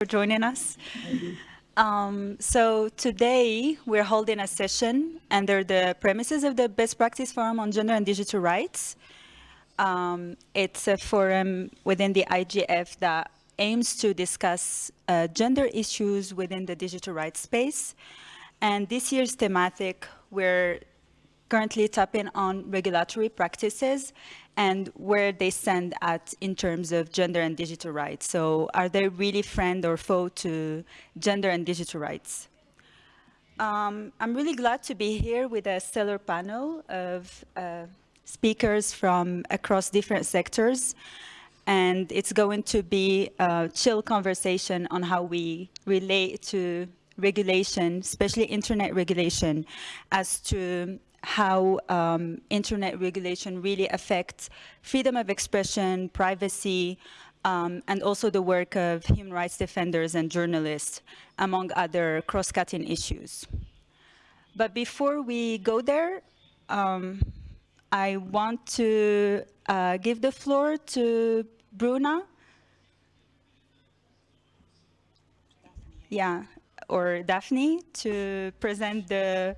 for joining us. Um, so today we're holding a session under the premises of the Best Practice Forum on Gender and Digital Rights. Um, it's a forum within the IGF that aims to discuss uh, gender issues within the digital rights space. And this year's thematic, we're currently tapping on regulatory practices and where they stand at in terms of gender and digital rights. So are they really friend or foe to gender and digital rights? Um, I'm really glad to be here with a stellar panel of uh, speakers from across different sectors. And it's going to be a chill conversation on how we relate to regulation, especially internet regulation, as to how um, internet regulation really affects freedom of expression, privacy, um, and also the work of human rights defenders and journalists, among other cross-cutting issues. But before we go there, um, I want to uh, give the floor to Bruna. Yeah, or Daphne to present the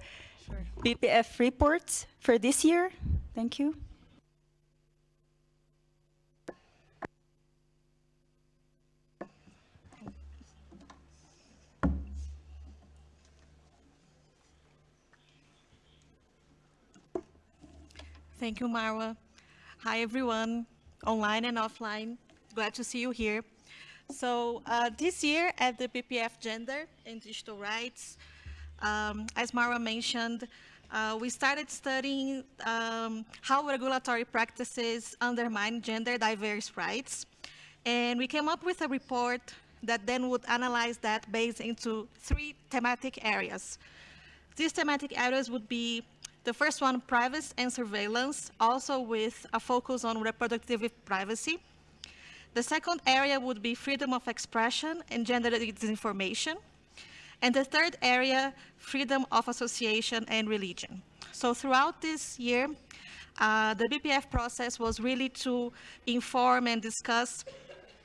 BPF reports for this year. Thank you. Thank you, Marwa. Hi, everyone, online and offline. Glad to see you here. So uh, this year at the BPF Gender and Digital Rights, um, as Marwa mentioned, uh, we started studying um, how regulatory practices undermine gender diverse rights. And we came up with a report that then would analyze that based into three thematic areas. These thematic areas would be the first one, privacy and surveillance, also with a focus on reproductive privacy. The second area would be freedom of expression and gender disinformation. And the third area, freedom of association and religion. So throughout this year, uh, the BPF process was really to inform and discuss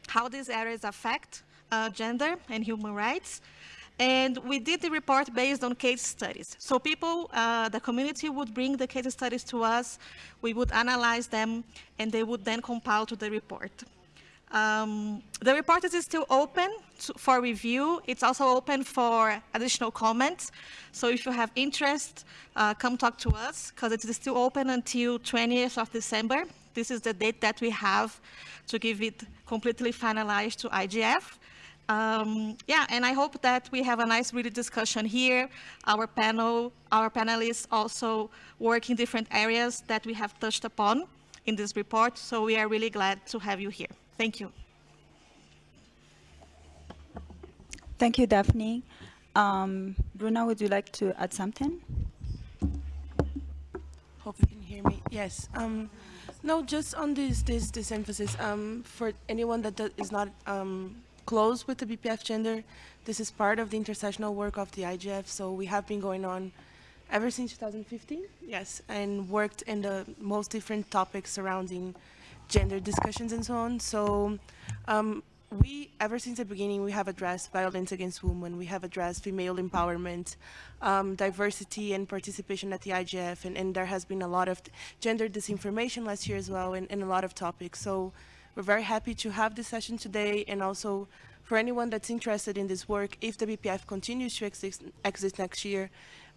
how these areas affect uh, gender and human rights. And we did the report based on case studies. So people, uh, the community would bring the case studies to us, we would analyze them, and they would then compile to the report. Um, the report is still open to, for review. It's also open for additional comments. So if you have interest, uh, come talk to us because it is still open until 20th of December. This is the date that we have to give it completely finalized to IGF. Um, yeah, and I hope that we have a nice really discussion here. Our panel, our panelists also work in different areas that we have touched upon in this report. So we are really glad to have you here. Thank you. Thank you, Daphne. Um, Bruna, would you like to add something? Hope you can hear me. Yes. Um, no, just on this this this emphasis um, for anyone that is not um, close with the BPF gender, this is part of the intersectional work of the IGF. So we have been going on ever since 2015. Yes, and worked in the most different topics surrounding gender discussions and so on. So um, we, ever since the beginning, we have addressed violence against women, we have addressed female empowerment, um, diversity and participation at the IGF, and, and, there has been a lot of gender disinformation last year as well, and, and a lot of topics. So we're very happy to have this session today, and also for anyone that's interested in this work, if the BPF continues to exist, exist next year,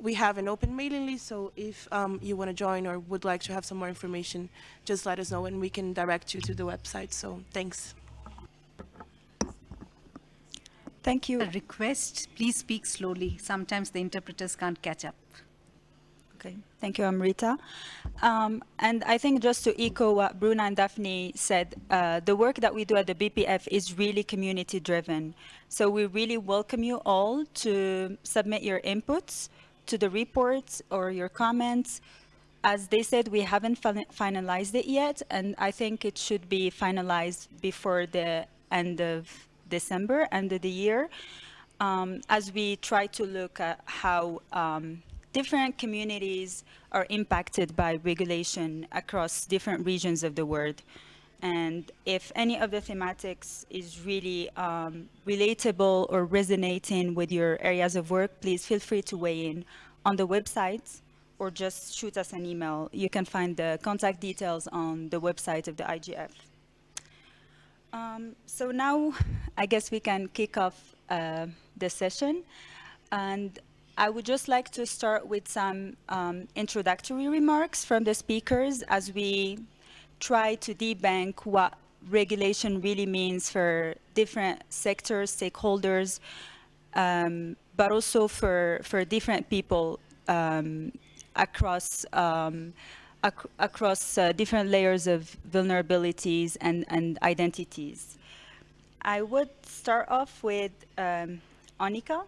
we have an open mailing list, so if um, you want to join or would like to have some more information, just let us know and we can direct you to the website. So thanks. Thank you. A request, please speak slowly. Sometimes the interpreters can't catch up. Okay, thank you, Amrita. Um, and I think just to echo what Bruna and Daphne said, uh, the work that we do at the BPF is really community driven. So we really welcome you all to submit your inputs to the reports or your comments. As they said, we haven't finalized it yet, and I think it should be finalized before the end of December, end of the year, um, as we try to look at how um, different communities are impacted by regulation across different regions of the world. And if any of the thematics is really um, relatable or resonating with your areas of work, please feel free to weigh in on the website or just shoot us an email. You can find the contact details on the website of the IGF. Um, so now I guess we can kick off uh, the session. And I would just like to start with some um, introductory remarks from the speakers as we try to debunk what regulation really means for different sectors, stakeholders, um, but also for, for different people um, across um, ac across uh, different layers of vulnerabilities and, and identities. I would start off with um, Anika.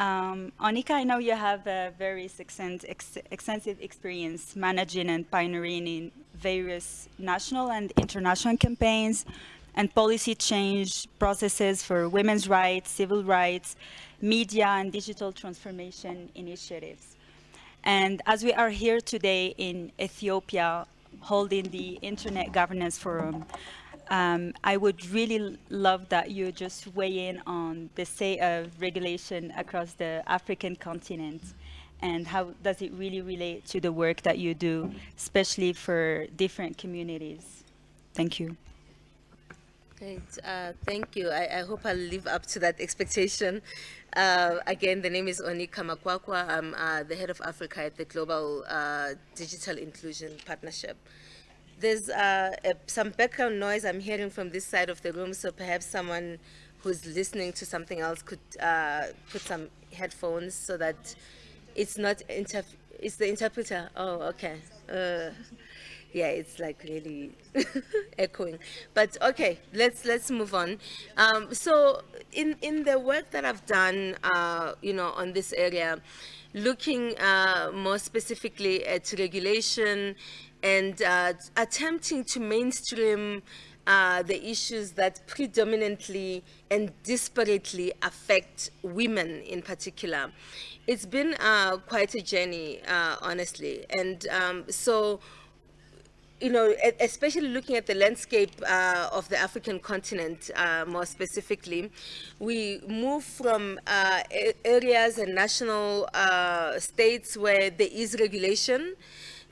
Um, Anika, I know you have a very ex extensive experience managing and pioneering in various national and international campaigns and policy change processes for women's rights, civil rights, media and digital transformation initiatives. And as we are here today in Ethiopia holding the Internet Governance Forum, um, I would really love that you just weigh in on the state of regulation across the African continent and how does it really relate to the work that you do, especially for different communities. Thank you. Great, uh, thank you. I, I, hope I'll live up to that expectation. Uh, again, the name is Onica Makwakwa. I'm uh, the head of Africa at the Global uh, Digital Inclusion Partnership. There's uh, a, some background noise I'm hearing from this side of the room, so perhaps someone who's listening to something else could uh, put some headphones so that it's not, it's the interpreter. Oh, okay. Uh, yeah, it's like really echoing. But okay, let's let's move on. Um, so in in the work that I've done, uh, you know, on this area, looking uh, more specifically at regulation and uh, attempting to mainstream uh, the issues that predominantly and disparately affect women in particular. It's been uh, quite a journey, uh, honestly. And um, so, you know, especially looking at the landscape uh, of the African continent uh, more specifically, we move from areas and national states where there is regulation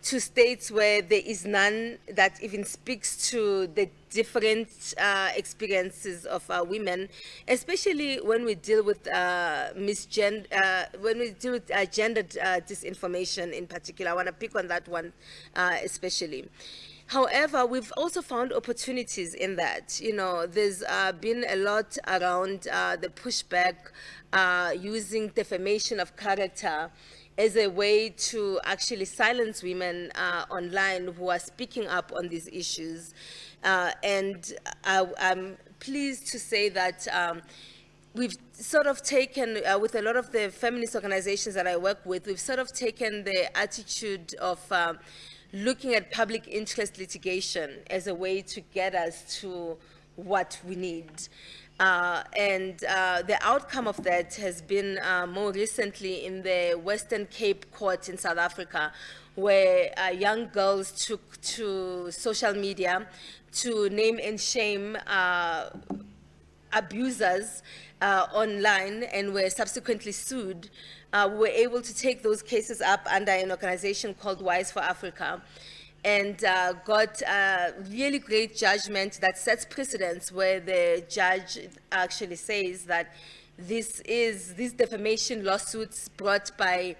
to states where there is none that even speaks to the different uh, experiences of uh, women, especially when we deal with uh, misgender, uh, when we deal with uh, gendered uh, disinformation in particular. I want to pick on that one especially. However, we've also found opportunities in that. You know, there's uh, been a lot around uh, the pushback uh, using defamation of character as a way to actually silence women uh, online who are speaking up on these issues. Uh, and I, am pleased to say that um, we've sort of taken, uh, with a lot of the feminist organizations that I work with, we've sort of taken the attitude of um, looking at public interest litigation as a way to get us to what we need. Uh, and uh, the outcome of that has been uh, more recently in the Western Cape Court in South Africa, where uh, young girls took to social media to name and shame uh, abusers uh, online and were subsequently sued. we were able to take those cases up under an organization called Wise for Africa and uh, got a really great judgment that sets precedence where the judge actually says that this is these defamation lawsuits brought by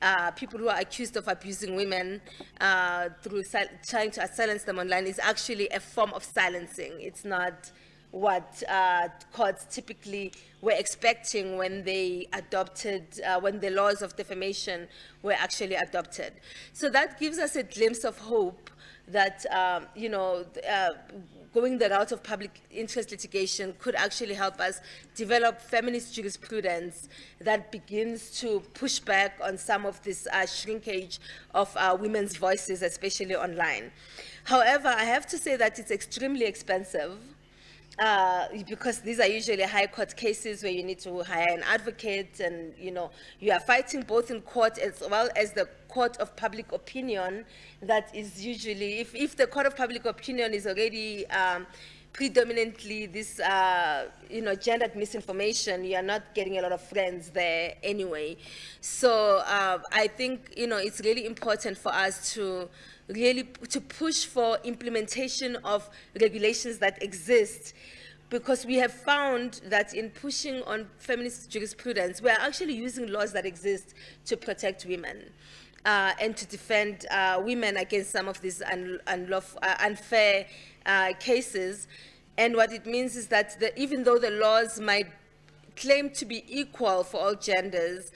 uh, people who are accused of abusing women uh, through trying to silence them online is actually a form of silencing. It's not what uh, courts typically were expecting when they adopted, uh, when the laws of defamation were actually adopted. So that gives us a glimpse of hope that, um, you know, uh, going the route of public interest litigation could actually help us develop feminist jurisprudence that begins to push back on some of this uh, shrinkage of uh, women's voices, especially online. However, I have to say that it's extremely expensive uh, because these are usually high court cases where you need to hire an advocate and, you know, you are fighting both in court as well as the court of public opinion that is usually, if, if the court of public opinion is already um, predominantly this, uh, you know, gendered misinformation, you are not getting a lot of friends there anyway. So uh, I think, you know, it's really important for us to really to push for implementation of regulations that exist because we have found that in pushing on feminist jurisprudence, we are actually using laws that exist to protect women. Uh, and to defend uh, women against some of these un unlawful, uh, unfair uh, cases. And what it means is that the, even though the laws might claim to be equal for all genders,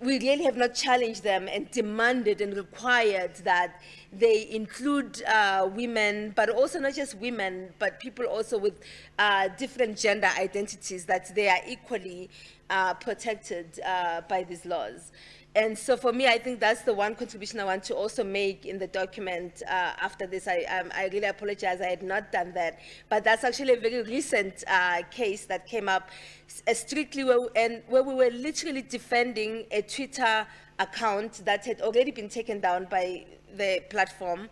we really have not challenged them and demanded and required that they include uh, women, but also not just women, but people also with uh, different gender identities, that they are equally uh, protected uh, by these laws. And so for me, I think that's the one contribution I want to also make in the document uh, after this. I, um, I really apologize, I had not done that. But that's actually a very recent uh, case that came up uh, strictly where, and where we were literally defending a Twitter account that had already been taken down by the platform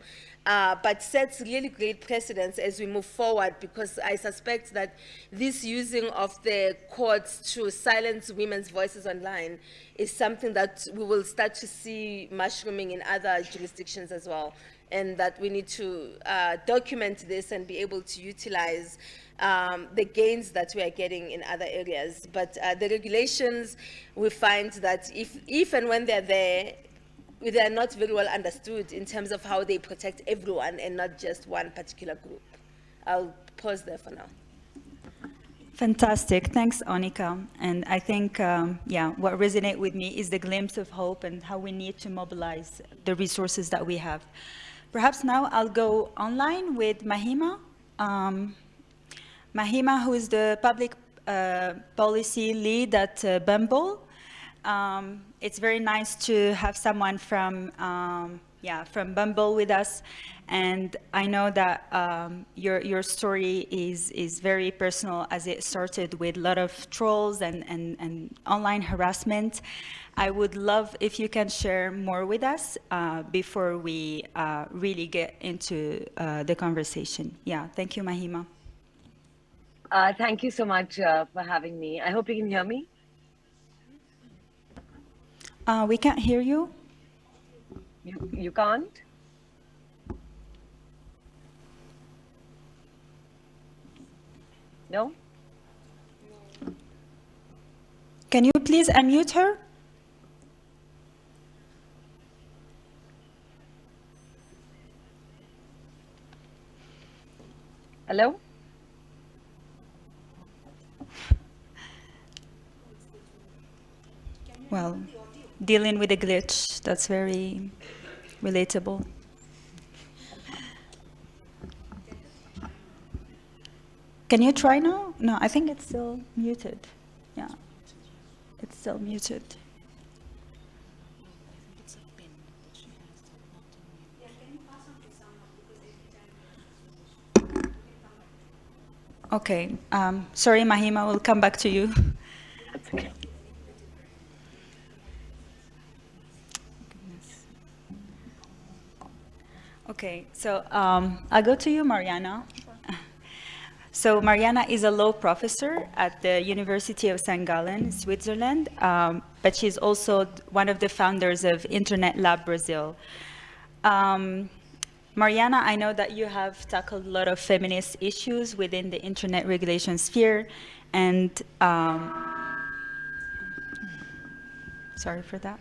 uh, but sets really great precedents as we move forward because I suspect that this using of the courts to silence women's voices online is something that we will start to see mushrooming in other jurisdictions as well and that we need to uh, document this and be able to utilize um, the gains that we are getting in other areas. But uh, the regulations, we find that if, if and when they're there, they are not very well understood in terms of how they protect everyone and not just one particular group. I'll pause there for now. Fantastic. Thanks, Onica. And I think, um, yeah, what resonates with me is the glimpse of hope and how we need to mobilize the resources that we have. Perhaps now I'll go online with Mahima. Um, Mahima, who is the public uh, policy lead at uh, Bumble. Um, it's very nice to have someone from, um, yeah, from Bumble with us. And I know that um, your, your story is, is very personal as it started with a lot of trolls and, and, and online harassment. I would love if you can share more with us uh, before we uh, really get into uh, the conversation. Yeah, thank you, Mahima. Uh, thank you so much uh, for having me. I hope you can hear me. Uh, we can't hear you. You, you can't? No? Can you please unmute her? Hello? Well, dealing with a glitch, that's very relatable. Can you try now? No, I think it's still muted. Yeah, it's still muted. Okay, um, sorry, Mahima, we'll come back to you. That's okay. Okay, so um, I'll go to you, Mariana. So Mariana is a law professor at the University of St. Gallen, Switzerland, um, but she's also one of the founders of Internet Lab Brazil. Um, Mariana, I know that you have tackled a lot of feminist issues within the internet regulation sphere, and um, sorry for that.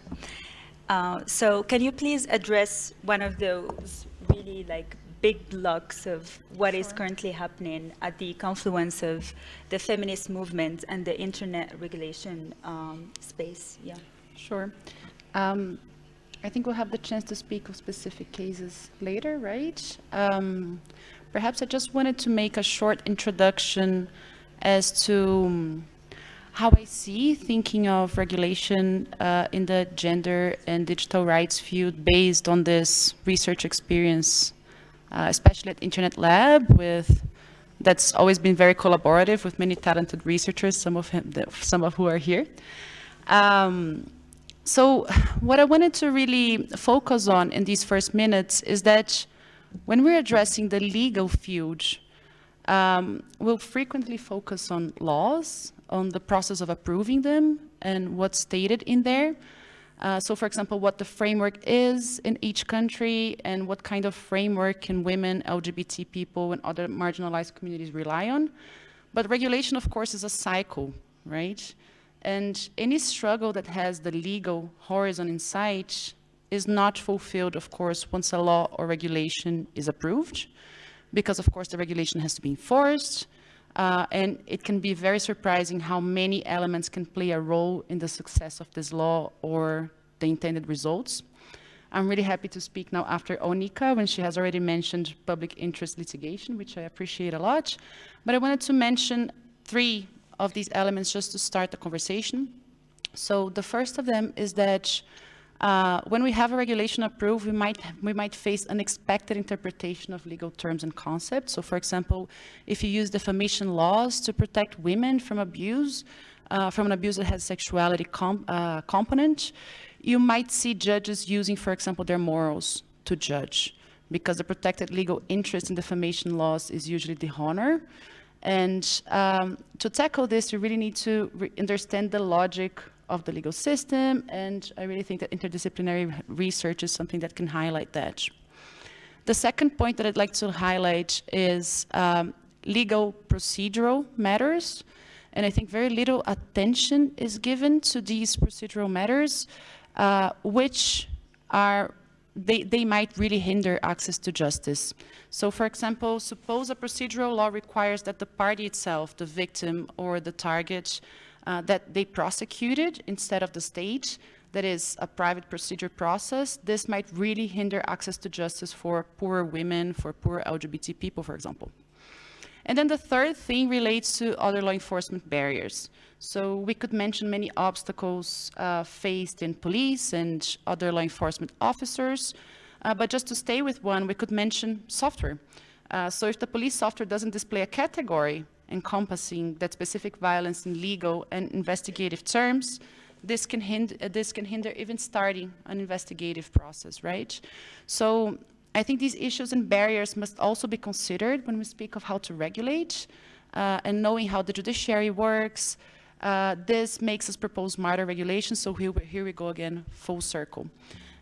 Uh, so can you please address one of those really like big blocks of what is currently happening at the confluence of the feminist movement and the internet regulation um, space? Yeah. Sure. Um, I think we'll have the chance to speak of specific cases later, right? Um, perhaps I just wanted to make a short introduction as to um, how I see thinking of regulation uh, in the gender and digital rights field based on this research experience, uh, especially at Internet Lab with that's always been very collaborative with many talented researchers, some of, him, some of who are here. Um, so what I wanted to really focus on in these first minutes is that when we're addressing the legal field, um, we'll frequently focus on laws, on the process of approving them and what's stated in there. Uh, so for example, what the framework is in each country and what kind of framework can women, LGBT people and other marginalized communities rely on. But regulation, of course, is a cycle, right? And any struggle that has the legal horizon in sight is not fulfilled, of course, once a law or regulation is approved, because of course the regulation has to be enforced, uh, and it can be very surprising how many elements can play a role in the success of this law or the intended results. I'm really happy to speak now after Onica when she has already mentioned public interest litigation, which I appreciate a lot. But I wanted to mention three of these elements just to start the conversation. So the first of them is that uh, when we have a regulation approved, we might, we might face unexpected interpretation of legal terms and concepts. So for example, if you use defamation laws to protect women from abuse, uh, from an abuse that has sexuality uh, component, you might see judges using, for example, their morals to judge because the protected legal interest in defamation laws is usually the honor. And um, to tackle this, you really need to understand the logic of the legal system, and I really think that interdisciplinary research is something that can highlight that. The second point that I'd like to highlight is um, legal procedural matters, and I think very little attention is given to these procedural matters, uh, which are they, they might really hinder access to justice. So for example, suppose a procedural law requires that the party itself, the victim or the target, uh, that they prosecuted instead of the state, that is a private procedure process, this might really hinder access to justice for poor women, for poor LGBT people, for example. And then the third thing relates to other law enforcement barriers. So we could mention many obstacles uh, faced in police and other law enforcement officers, uh, but just to stay with one, we could mention software. Uh, so if the police software doesn't display a category encompassing that specific violence in legal and investigative terms, this can, hinder, uh, this can hinder even starting an investigative process, right? So I think these issues and barriers must also be considered when we speak of how to regulate uh, and knowing how the judiciary works. Uh, this makes us propose smarter regulations, so here, here we go again, full circle.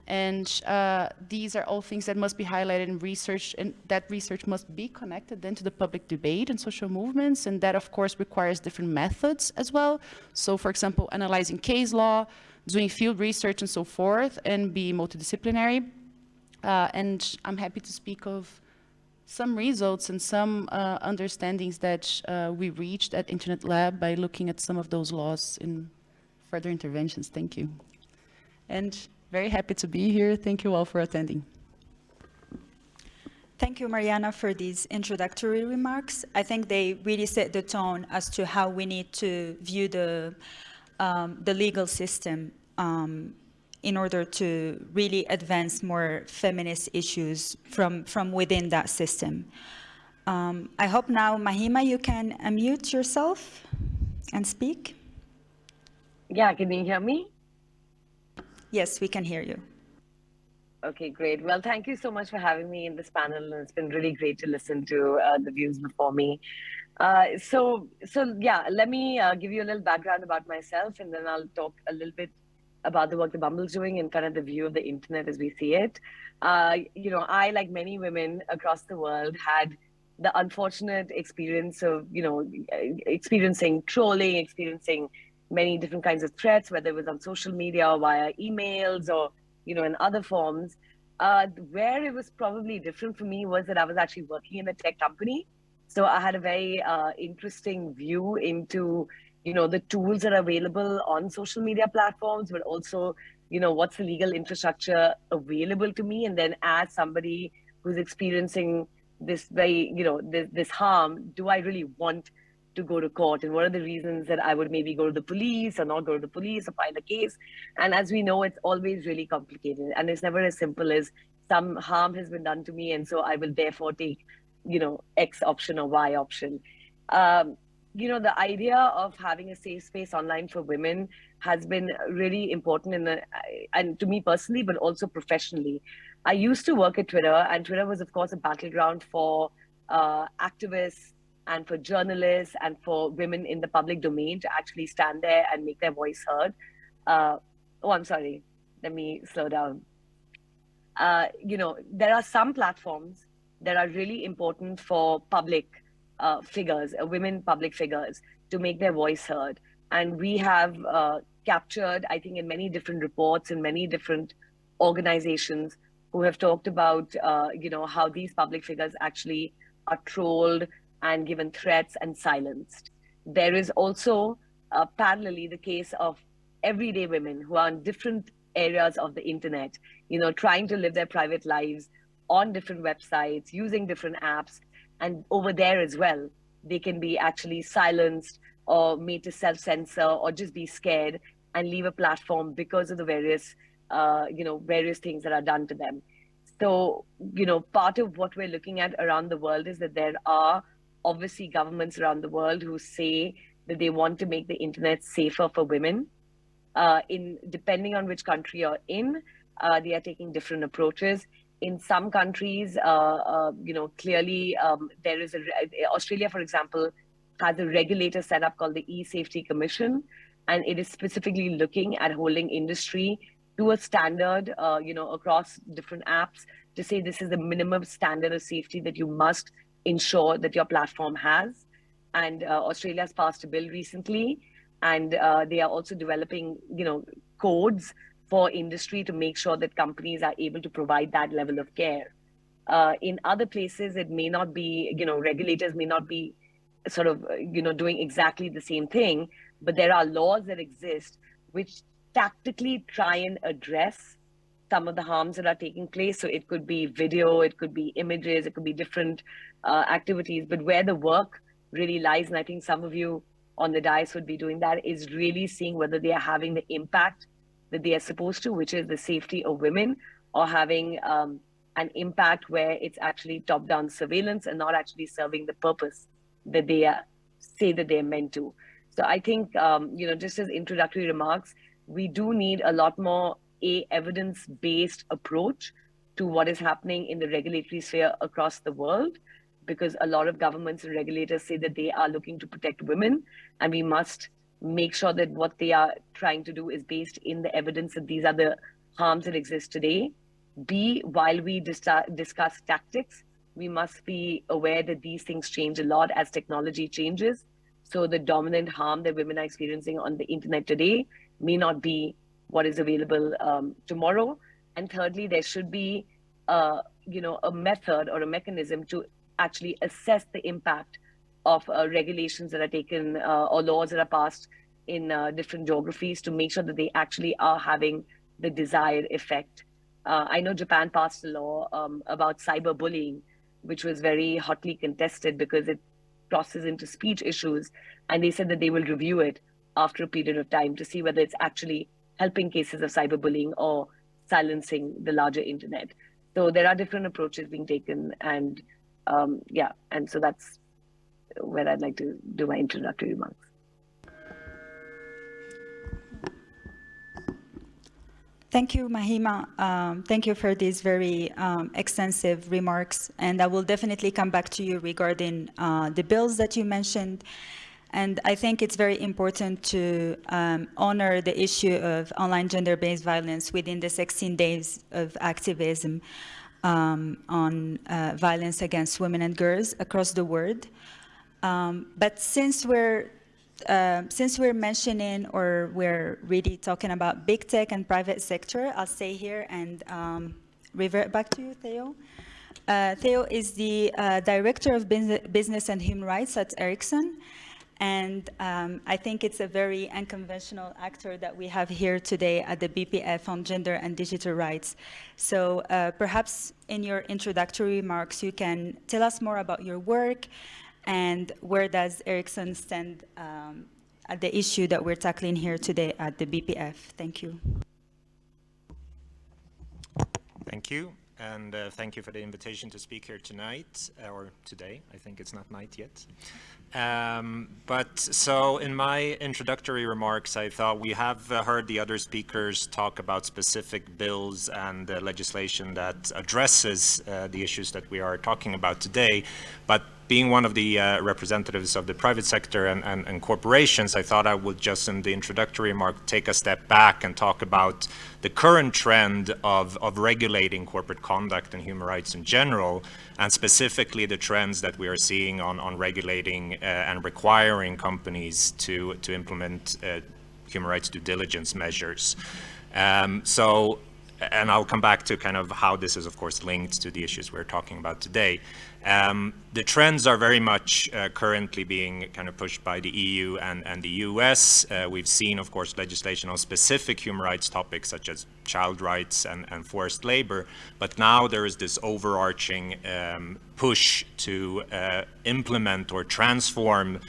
And uh, these are all things that must be highlighted in research, and that research must be connected then to the public debate and social movements, and that of course requires different methods as well. So for example, analyzing case law, doing field research and so forth, and be multidisciplinary. Uh, and I'm happy to speak of some results and some uh, understandings that uh, we reached at Internet Lab by looking at some of those laws in further interventions. Thank you. And very happy to be here. Thank you all for attending. Thank you, Mariana, for these introductory remarks. I think they really set the tone as to how we need to view the, um, the legal system um, in order to really advance more feminist issues from, from within that system. Um, I hope now, Mahima, you can unmute yourself and speak. Yeah, can you hear me? Yes, we can hear you. Okay, great. Well, thank you so much for having me in this panel. And it's been really great to listen to uh, the views before me. Uh, so, so yeah, let me uh, give you a little background about myself, and then I'll talk a little bit about the work the Bumble's doing and kind of the view of the internet as we see it. Uh, you know, I, like many women across the world, had the unfortunate experience of, you know, experiencing trolling, experiencing many different kinds of threats, whether it was on social media or via emails or, you know, in other forms. Uh, where it was probably different for me was that I was actually working in a tech company. So I had a very uh, interesting view into, you know, the tools that are available on social media platforms, but also, you know, what's the legal infrastructure available to me. And then as somebody who's experiencing this very, you know, this, this harm, do I really want to go to court and what are the reasons that I would maybe go to the police or not go to the police or file a case. And as we know, it's always really complicated and it's never as simple as some harm has been done to me and so I will therefore take you know, X option or Y option. Um, you know, the idea of having a safe space online for women has been really important in the, and to me personally, but also professionally. I used to work at Twitter, and Twitter was, of course, a battleground for uh, activists and for journalists and for women in the public domain to actually stand there and make their voice heard. Uh, oh, I'm sorry. Let me slow down. Uh, you know, there are some platforms that are really important for public uh, figures, uh, women public figures, to make their voice heard. And we have uh, captured, I think, in many different reports in many different organizations who have talked about, uh, you know, how these public figures actually are trolled and given threats and silenced. There is also uh, parallelly the case of everyday women who are in different areas of the internet, you know, trying to live their private lives on different websites, using different apps, and over there as well, they can be actually silenced or made to self-censor or just be scared and leave a platform because of the various, uh, you know, various things that are done to them. So, you know, part of what we're looking at around the world is that there are obviously governments around the world who say that they want to make the internet safer for women. Uh, in depending on which country you're in, uh, they are taking different approaches in some countries, uh, uh, you know, clearly um, there is a, Australia, for example, has a regulator set up called the E-Safety Commission, and it is specifically looking at holding industry to a standard, uh, you know, across different apps to say this is the minimum standard of safety that you must ensure that your platform has. And uh, Australia has passed a bill recently, and uh, they are also developing, you know, codes for industry to make sure that companies are able to provide that level of care. Uh, in other places, it may not be, you know, regulators may not be sort of, you know, doing exactly the same thing, but there are laws that exist which tactically try and address some of the harms that are taking place. So it could be video, it could be images, it could be different uh, activities, but where the work really lies, and I think some of you on the dais would be doing that, is really seeing whether they are having the impact that they are supposed to, which is the safety of women, or having um, an impact where it's actually top-down surveillance and not actually serving the purpose that they are, say that they're meant to. So I think, um, you know, just as introductory remarks, we do need a lot more a evidence-based approach to what is happening in the regulatory sphere across the world, because a lot of governments and regulators say that they are looking to protect women, and we must make sure that what they are trying to do is based in the evidence that these are the harms that exist today. B, while we dis discuss tactics, we must be aware that these things change a lot as technology changes. So the dominant harm that women are experiencing on the internet today may not be what is available um, tomorrow. And thirdly, there should be, uh, you know, a method or a mechanism to actually assess the impact of uh, regulations that are taken uh, or laws that are passed in uh, different geographies to make sure that they actually are having the desired effect. Uh, I know Japan passed a law um, about cyberbullying, which was very hotly contested because it crosses into speech issues. And they said that they will review it after a period of time to see whether it's actually helping cases of cyberbullying or silencing the larger internet. So there are different approaches being taken. And um, yeah, and so that's where I'd like to do my introductory remarks. Thank you, Mahima. Um, thank you for these very um, extensive remarks. And I will definitely come back to you regarding uh, the bills that you mentioned. And I think it's very important to um, honor the issue of online gender-based violence within the 16 days of activism um, on uh, violence against women and girls across the world. Um, but since we're uh, since we're mentioning or we're really talking about big tech and private sector, I'll stay here and um, revert back to you, Theo. Uh, Theo is the uh, Director of Business and Human Rights at Ericsson. And um, I think it's a very unconventional actor that we have here today at the BPF on gender and digital rights. So uh, perhaps in your introductory remarks, you can tell us more about your work and where does Ericsson stand um, at the issue that we're tackling here today at the BPF? Thank you. Thank you. and uh, thank you for the invitation to speak here tonight, uh, or today. I think it's not night yet. Um, but so in my introductory remarks, I thought we have uh, heard the other speakers talk about specific bills and uh, legislation that addresses uh, the issues that we are talking about today. But being one of the uh, representatives of the private sector and, and, and, corporations, I thought I would just in the introductory remark take a step back and talk about the current trend of, of regulating corporate conduct and human rights in general, and specifically the trends that we are seeing on, on regulating uh, and requiring companies to, to implement uh, human rights due diligence measures. Um, so and I'll come back to kind of how this is, of course, linked to the issues we're talking about today. Um, the trends are very much uh, currently being kind of pushed by the EU and, and the US. Uh, we've seen, of course, legislation on specific human rights topics such as child rights and, and forced labor. But now there is this overarching um, push to uh, implement or transform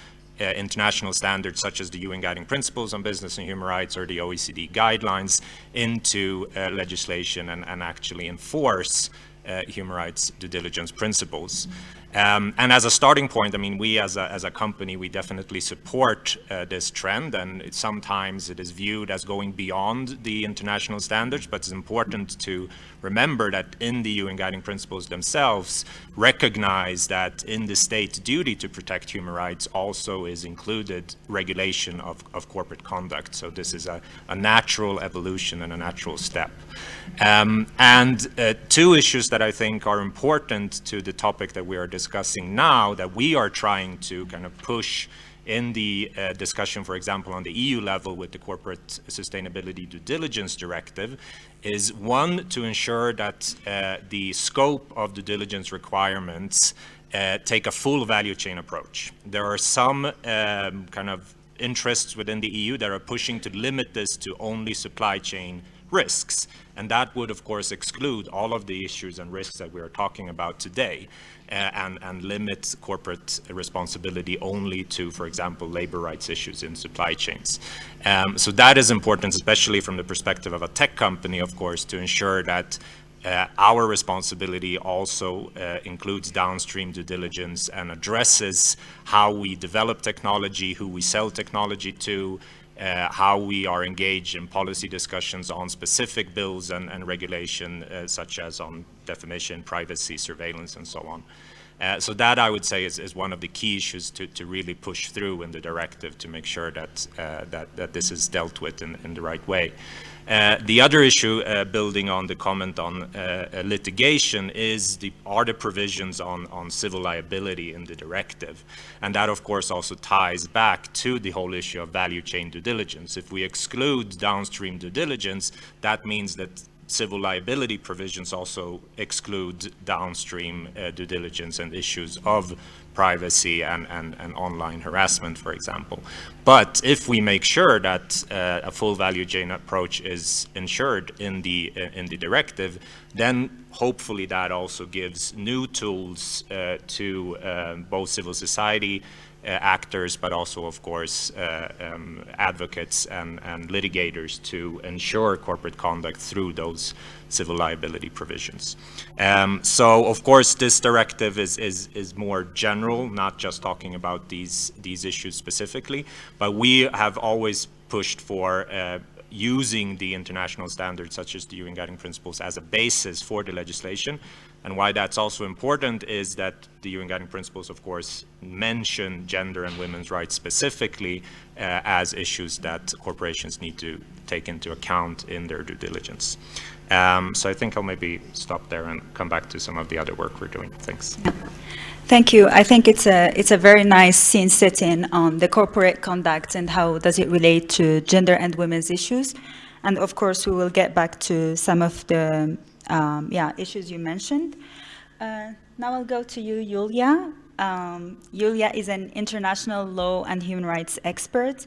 uh, international standards such as the UN Guiding Principles on Business and Human Rights or the OECD guidelines into uh, legislation and, and, actually enforce Uh, human rights due diligence principles. Um, and as a starting point, I mean, we as a, as a company, we definitely support uh, this trend, and it, sometimes it is viewed as going beyond the international standards, but it's important to remember that in the UN Guiding Principles themselves, recognize that in the state's duty to protect human rights also is included regulation of, of corporate conduct. So this is a, a natural evolution and a natural step. Um, and uh, two issues that I think are important to the topic that we are discussing now that we are trying to kind of push in the uh, discussion, for example, on the EU level with the Corporate Sustainability Due Diligence Directive is one, to ensure that uh, the scope of due diligence requirements uh, take a full value chain approach. There are some um, kind of interests within the EU that are pushing to limit this to only supply chain risks. And that would, of course, exclude all of the issues and risks that we are talking about today and, and limit corporate responsibility only to, for example, labor rights issues in supply chains. Um, so that is important, especially from the perspective of a tech company, of course, to ensure that uh, our responsibility also uh, includes downstream due diligence and addresses how we develop technology, who we sell technology to, uh, how we are engaged in policy discussions on specific bills and, and regulation, uh, such as on definition, privacy, surveillance, and so on. Uh, so that I would say is, is one of the key issues to, to really push through in the directive to make sure that, uh, that, that this is dealt with in, in the right way. Uh, the other issue, uh, building on the comment on uh, uh, litigation, is the are the provisions on, on civil liability in the directive. And that, of course, also ties back to the whole issue of value chain due diligence. If we exclude downstream due diligence, that means that civil liability provisions also exclude downstream uh, due diligence and issues of privacy and, and, and online harassment, for example. But if we make sure that uh, a full value chain approach is ensured in the, uh, in the directive, then hopefully that also gives new tools uh, to uh, both civil society actors, but also, of course, uh, um, advocates and, and litigators to ensure corporate conduct through those civil liability provisions. Um, so, of course, this directive is, is, is more general, not just talking about these, these issues specifically, but we have always pushed for uh, using the international standards such as the UN Guiding Principles as a basis for the legislation and why that's also important is that the UN Guiding Principles, of course, mention gender and women's rights specifically uh, as issues that corporations need to take into account in their due diligence. Um, so I think I'll maybe stop there and come back to some of the other work we're doing. Thanks. Thank you. I think it's a it's a very nice scene setting on the corporate conduct and how does it relate to gender and women's issues. And of course, we will get back to some of the um, yeah, issues you mentioned. Uh, now I'll go to you, Yulia. Um, Yulia is an international law and human rights expert.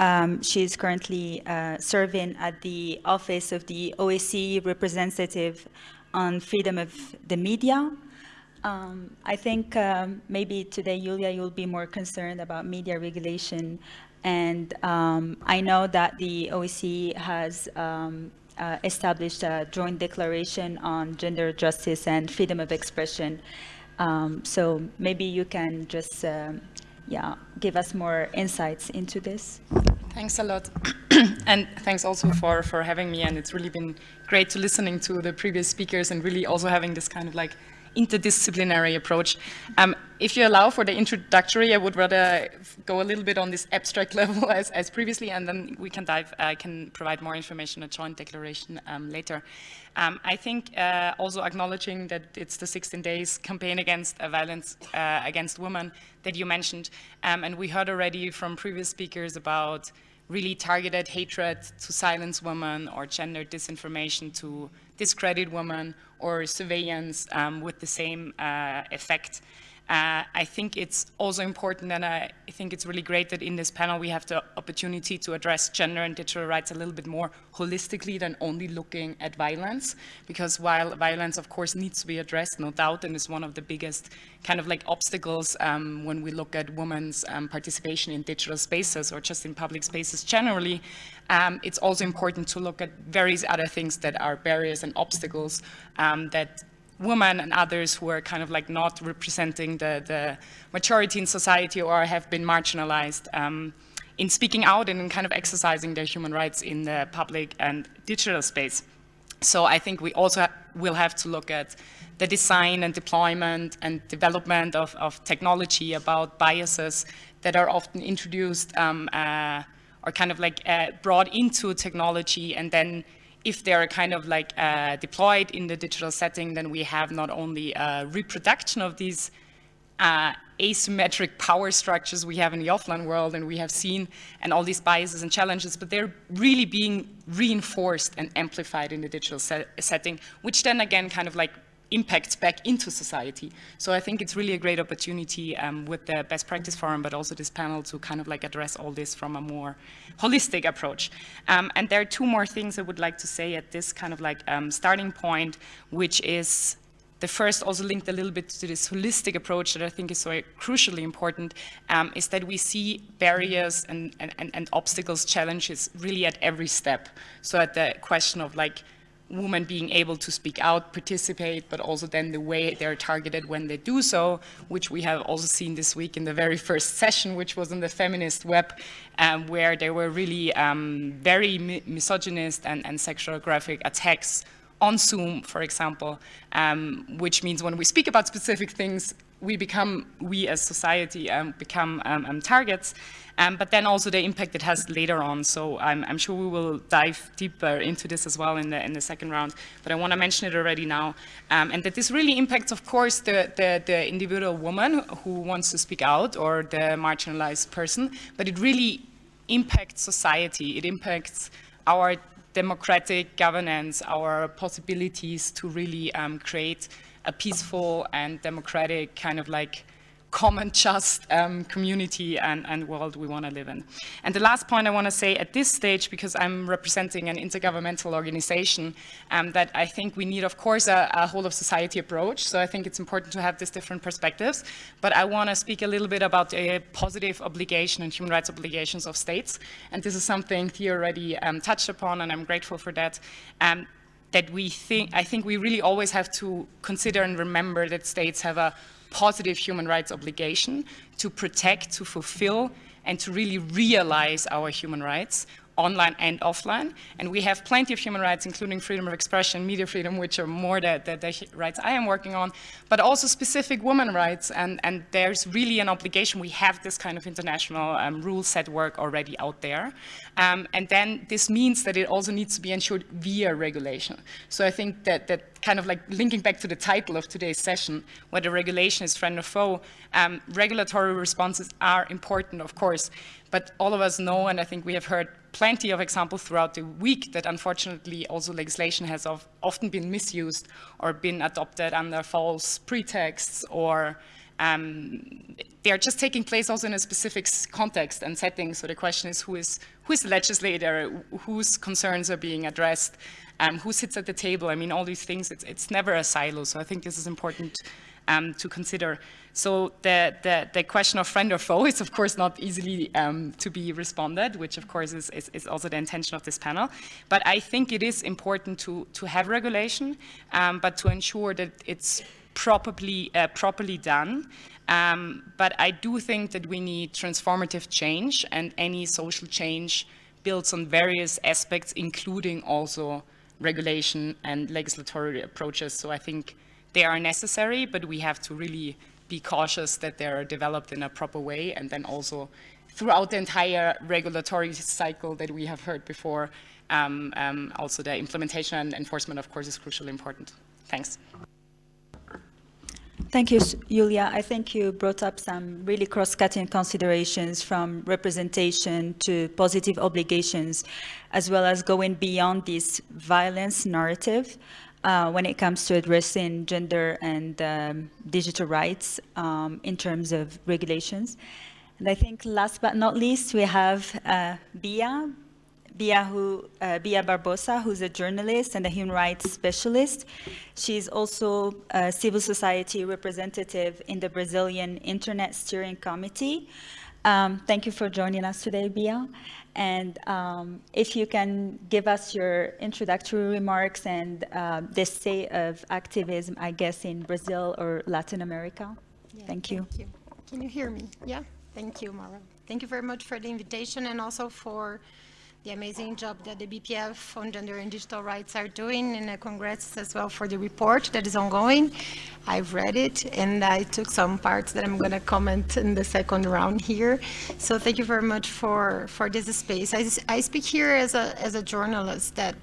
Um, she is currently uh, serving at the office of the OSCE representative on freedom of the media. Um, I think um, maybe today, Yulia, you'll be more concerned about media regulation. And um, I know that the OSCE has um, uh, established a joint declaration on gender justice and freedom of expression. Um, so maybe you can just, um, yeah, give us more insights into this. Thanks a lot. and thanks also for, for having me. And it's really been great to listening to the previous speakers and really also having this kind of like interdisciplinary approach. Um, if you allow for the introductory, I would rather go a little bit on this abstract level as, as previously, and then we can dive, I uh, can provide more information, a joint declaration um, later. Um, I think uh, also acknowledging that it's the 16 days campaign against uh, violence uh, against women that you mentioned, um, and we heard already from previous speakers about really targeted hatred to silence women or gender disinformation to discredit women or surveillance um, with the same uh, effect. Uh, I think it's also important and I think it's really great that in this panel we have the opportunity to address gender and digital rights a little bit more holistically than only looking at violence because while violence of course needs to be addressed no doubt and is one of the biggest kind of like obstacles um, when we look at women's um, participation in digital spaces or just in public spaces generally um, it's also important to look at various other things that are barriers and obstacles um, that women and others who are kind of like not representing the, the majority in society or have been marginalized um, in speaking out and in kind of exercising their human rights in the public and digital space. So I think we also ha will have to look at the design and deployment and development of, of technology about biases that are often introduced um, uh, or kind of like uh, brought into technology and then if they're kind of like uh, deployed in the digital setting, then we have not only a reproduction of these uh, asymmetric power structures we have in the offline world and we have seen and all these biases and challenges, but they're really being reinforced and amplified in the digital set setting, which then again kind of like impacts back into society. So I think it's really a great opportunity um, with the best practice forum, but also this panel to kind of like address all this from a more holistic approach. Um, and there are two more things I would like to say at this kind of like um, starting point, which is the first also linked a little bit to this holistic approach that I think is so crucially important, um, is that we see barriers and, and, and obstacles, challenges really at every step. So at the question of like women being able to speak out, participate, but also then the way they're targeted when they do so, which we have also seen this week in the very first session, which was on the feminist web, um, where there were really um, very mi misogynist and, and sexual graphic attacks on Zoom, for example, um, which means when we speak about specific things, we become, we as society um, become um, um, targets, um, but then also the impact it has later on. So I'm, I'm, sure we will dive deeper into this as well in the, in the second round, but I want to mention it already now. Um, and that this really impacts, of course, the, the, the individual woman who wants to speak out or the marginalized person, but it really impacts society. It impacts our democratic governance, our possibilities to really um, create a peaceful and democratic kind of like common just um, community and, and, world we want to live in. And the last point I want to say at this stage, because I'm representing an intergovernmental organization, um, that I think we need, of course, a, a, whole of society approach. So I think it's important to have these different perspectives. But I want to speak a little bit about the positive obligation and human rights obligations of states. And this is something Thea already um, touched upon, and I'm grateful for that. That we think, I think we really always have to consider and remember that states have a positive human rights obligation to protect, to fulfill, and to really realize our human rights online and offline. And we have plenty of human rights, including freedom of expression, media freedom, which are more the, the, the rights I am working on, but also specific women rights. And, and there's really an obligation. We have this kind of international um, rule set work already out there. Um, and then this means that it also needs to be ensured via regulation. So I think that, that kind of like linking back to the title of today's session, whether regulation is friend or foe, um, regulatory responses are important, of course, but all of us know, and I think we have heard plenty of examples throughout the week that unfortunately also legislation has of, often been misused or been adopted under false pretexts or um, they are just taking place also in a specific context and setting. So the question is who is, who is the legislator, whose concerns are being addressed, um, who sits at the table. I mean, all these things, it's, it's never a silo. So I think this is important um, to consider. So the, the, the, question of friend or foe is of course not easily um, to be responded, which of course is, is, is, also the intention of this panel. But I think it is important to, to have regulation, um, but to ensure that it's properly, uh, properly done. Um, but I do think that we need transformative change and any social change builds on various aspects, including also regulation and legislatory approaches. So I think they are necessary, but we have to really be cautious that they're developed in a proper way and then also throughout the entire regulatory cycle that we have heard before, um, um, also the implementation and enforcement, of course, is crucially important. Thanks. Thank you, Julia. I think you brought up some really cross-cutting considerations from representation to positive obligations, as well as going beyond this violence narrative uh, when it comes to addressing gender and um, digital rights um, in terms of regulations. And I think last but not least, we have uh, Bia, Bia, who, uh, Bia Barbosa, who's a journalist and a human rights specialist. She's also a civil society representative in the Brazilian Internet Steering Committee. Um, thank you for joining us today, Bia. And um, if you can give us your introductory remarks and uh, the state of activism, I guess, in Brazil or Latin America. Yeah, thank you. Thank you. Can you hear me? Yeah? Thank you, Mara. Thank you very much for the invitation and also for the amazing job that the BPF on gender and digital rights are doing and uh, congrats as well for the report that is ongoing. I've read it and I took some parts that I'm going to comment in the second round here. So thank you very much for, for this space. I, I speak here as a, as a journalist that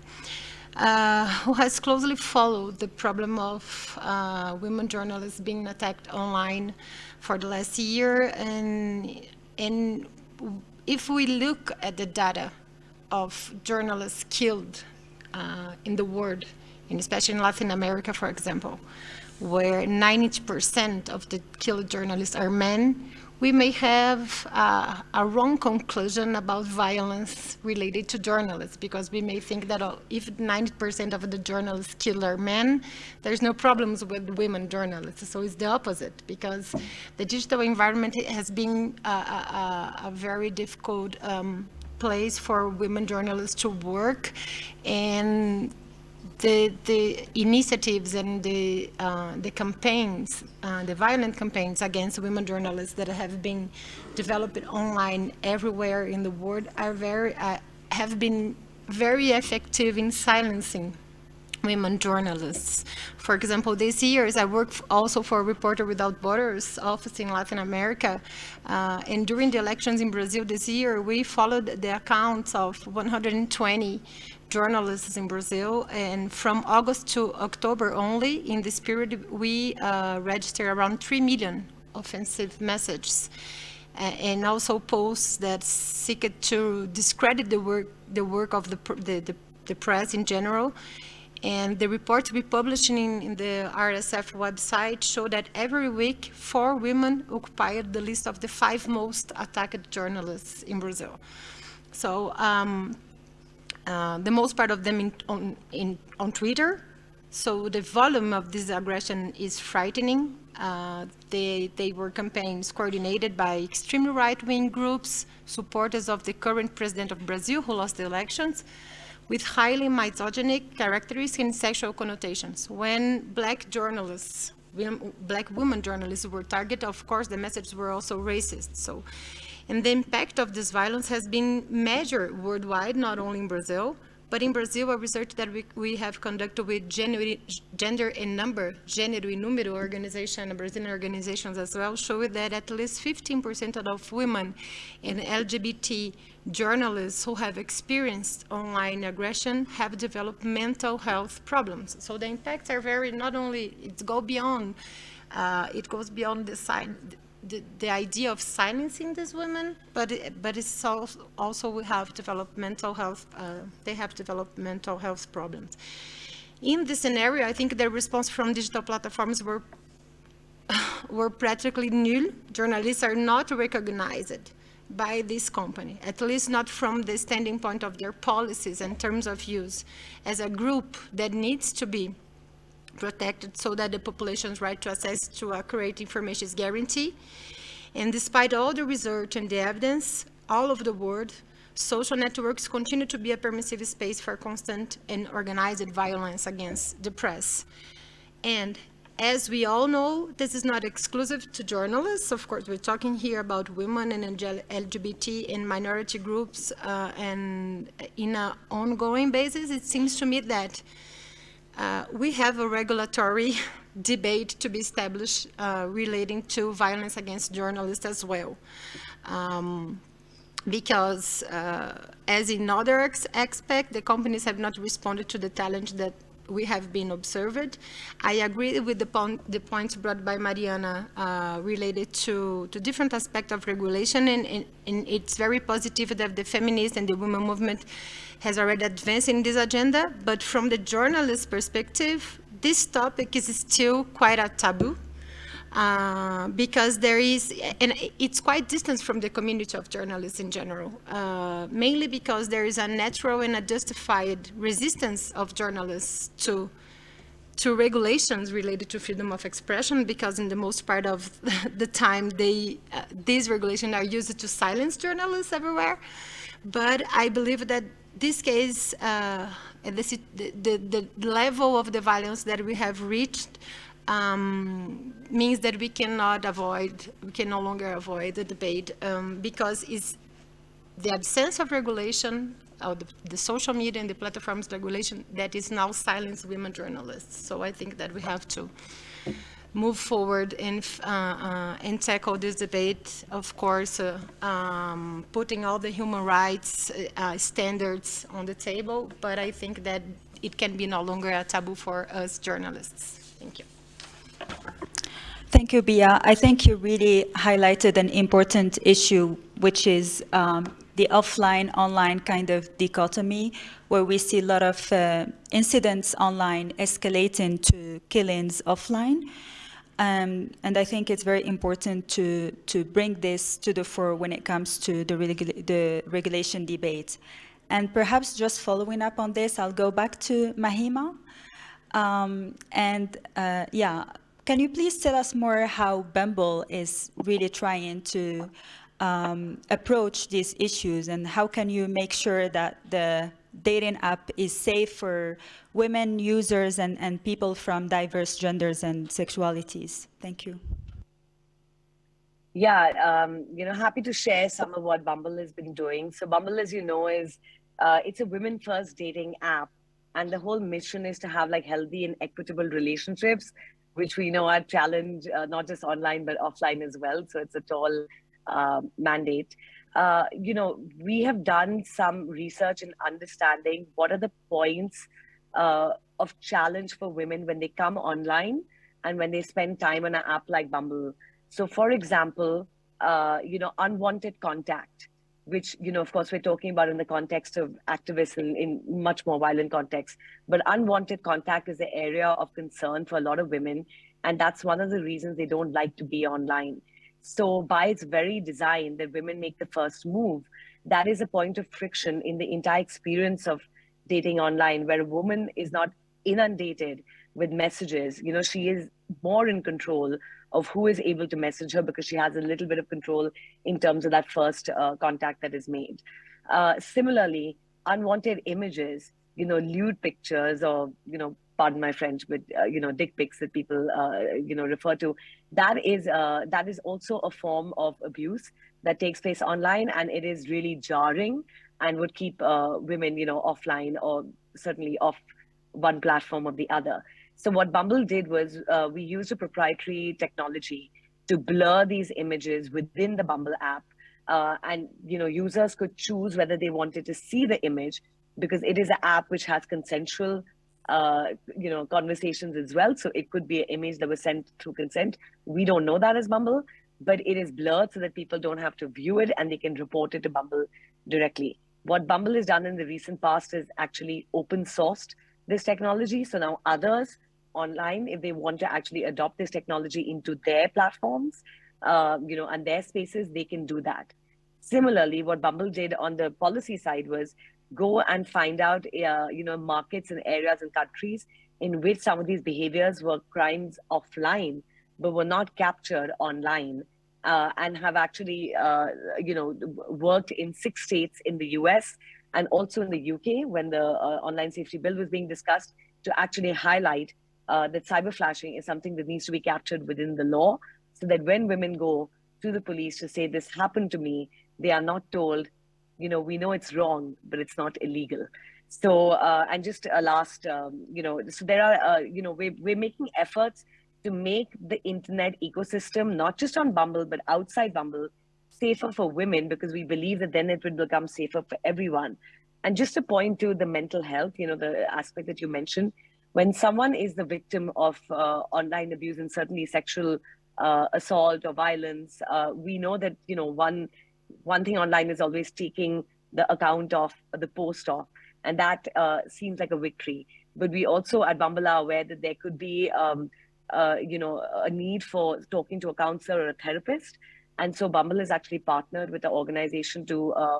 uh, who has closely followed the problem of uh, women journalists being attacked online for the last year and, and if we look at the data of journalists killed uh, in the world, and especially in Latin America, for example, where 90% of the killed journalists are men, we may have uh, a wrong conclusion about violence related to journalists because we may think that uh, if 90% of the journalists killed are men, there's no problems with women journalists. So it's the opposite because the digital environment has been a, a, a very difficult um, place for women journalists to work. And the, the initiatives and the, uh, the campaigns, uh, the violent campaigns against women journalists that have been developed online everywhere in the world are very, uh, have been very effective in silencing women journalists. For example, this year, I work also for Reporter Without Borders office in Latin America. Uh, and during the elections in Brazil this year, we followed the accounts of 120 journalists in Brazil. And from August to October only, in this period, we uh, registered around 3 million offensive messages. And also posts that seek to discredit the work, the work of the, the, the, the press in general and the reports we published in, in, the RSF website show that every week, four women occupied the list of the five most attacked journalists in Brazil. So um, uh, the most part of them in, on, in, on Twitter. So the volume of this aggression is frightening. Uh, they, they were campaigns coordinated by extremely right-wing groups, supporters of the current president of Brazil who lost the elections, with highly misogynic characteristics and sexual connotations. When black journalists, black women journalists were targeted, of course, the messages were also racist. So, and the impact of this violence has been measured worldwide, not only in Brazil, but in Brazil, a research that we, we have conducted with gender, gender and number, Gênero e Número organization, Brazilian organizations as well, showed that at least 15% of women in LGBT journalists who have experienced online aggression have developed mental health problems. So the impacts are very, not only, it goes beyond, uh, it goes beyond the the, the, idea of silencing these women, but it, but it's also, also we have developed mental health, uh, they have developed mental health problems. In this scenario, I think the response from digital platforms were, were practically nil. Journalists are not recognized by this company, at least not from the standing point of their policies and terms of use, as a group that needs to be protected so that the population's right to access to accurate information is guaranteed. And despite all the research and the evidence all over the world, social networks continue to be a permissive space for constant and organized violence against the press. And as we all know, this is not exclusive to journalists. Of course, we're talking here about women and LGBT and minority groups uh, and in an ongoing basis, it seems to me that uh, we have a regulatory debate to be established uh, relating to violence against journalists as well. Um, because uh, as in other aspects, the companies have not responded to the challenge that we have been observed. I agree with the, point, the points brought by Mariana uh, related to, to different aspects of regulation, and, and, and, it's very positive that the feminist and the women movement has already advanced in this agenda, but from the journalist perspective, this topic is still quite a taboo. Uh, because there is, and it's quite distant from the community of journalists in general, uh, mainly because there is a natural and a justified resistance of journalists to to regulations related to freedom of expression because in the most part of the time they uh, these regulations are used to silence journalists everywhere. But I believe that this case uh, the, the, the level of the violence that we have reached um, means that we cannot avoid, we can no longer avoid the debate um, because it's the absence of regulation of the, the, social media and the platforms regulation that is now silence women journalists. So I think that we have to move forward and, uh, uh, and tackle this debate, of course, uh, um, putting all the human rights uh, standards on the table, but I think that it can be no longer a taboo for us journalists. Thank you. Thank you, Bia. I think you really highlighted an important issue, which is um, the offline-online kind of dichotomy, where we see a lot of uh, incidents online escalating to killings offline. Um, and I think it's very important to, to bring this to the fore when it comes to the, the regulation debate. And perhaps just following up on this, I'll go back to Mahima. Um, and uh, yeah, can you please tell us more how Bumble is really trying to um, approach these issues and how can you make sure that the dating app is safe for women users and, and people from diverse genders and sexualities? Thank you. Yeah, um, you know, happy to share some of what Bumble has been doing. So Bumble, as you know, is uh, it's a women first dating app. And the whole mission is to have like healthy and equitable relationships which we know are challenged uh, not just online but offline as well. So it's a tall uh, mandate. Uh, you know, we have done some research in understanding what are the points uh, of challenge for women when they come online and when they spend time on an app like Bumble. So, for example, uh, you know, unwanted contact which you know of course we're talking about in the context of activists in, in much more violent context. But unwanted contact is the area of concern for a lot of women and that's one of the reasons they don't like to be online. So by its very design that women make the first move that is a point of friction in the entire experience of dating online where a woman is not inundated with messages. You know she is more in control of who is able to message her because she has a little bit of control in terms of that first uh, contact that is made. Uh, similarly, unwanted images, you know, lewd pictures or, you know, pardon my French, but, uh, you know, dick pics that people, uh, you know, refer to, that is, uh, that is also a form of abuse that takes place online and it is really jarring and would keep uh, women, you know, offline or certainly off one platform or the other. So what Bumble did was uh, we used a proprietary technology to blur these images within the Bumble app. Uh, and you know, users could choose whether they wanted to see the image because it is an app which has consensual uh, you know, conversations as well. So it could be an image that was sent through consent. We don't know that as Bumble, but it is blurred so that people don't have to view it and they can report it to Bumble directly. What Bumble has done in the recent past is actually open sourced this technology. So now others online if they want to actually adopt this technology into their platforms, uh, you know, and their spaces, they can do that. Similarly, what Bumble did on the policy side was go and find out, uh, you know, markets and areas and countries in which some of these behaviors were crimes offline, but were not captured online. Uh, and have actually, uh, you know, worked in six states in the US and also in the UK when the uh, online safety bill was being discussed to actually highlight uh, that cyber flashing is something that needs to be captured within the law so that when women go to the police to say this happened to me, they are not told, you know, we know it's wrong, but it's not illegal. So, uh, and just a last, um, you know, so there are, uh, you know, we're, we're making efforts to make the internet ecosystem, not just on Bumble, but outside Bumble, safer for women because we believe that then it would become safer for everyone. And just to point to the mental health, you know, the aspect that you mentioned, when someone is the victim of uh, online abuse and certainly sexual uh, assault or violence, uh, we know that, you know, one, one thing online is always taking the account of the post off. And that uh, seems like a victory. But we also at Bumble are aware that there could be, um, uh, you know, a need for talking to a counselor or a therapist and so Bumble is actually partnered with an organization to, uh,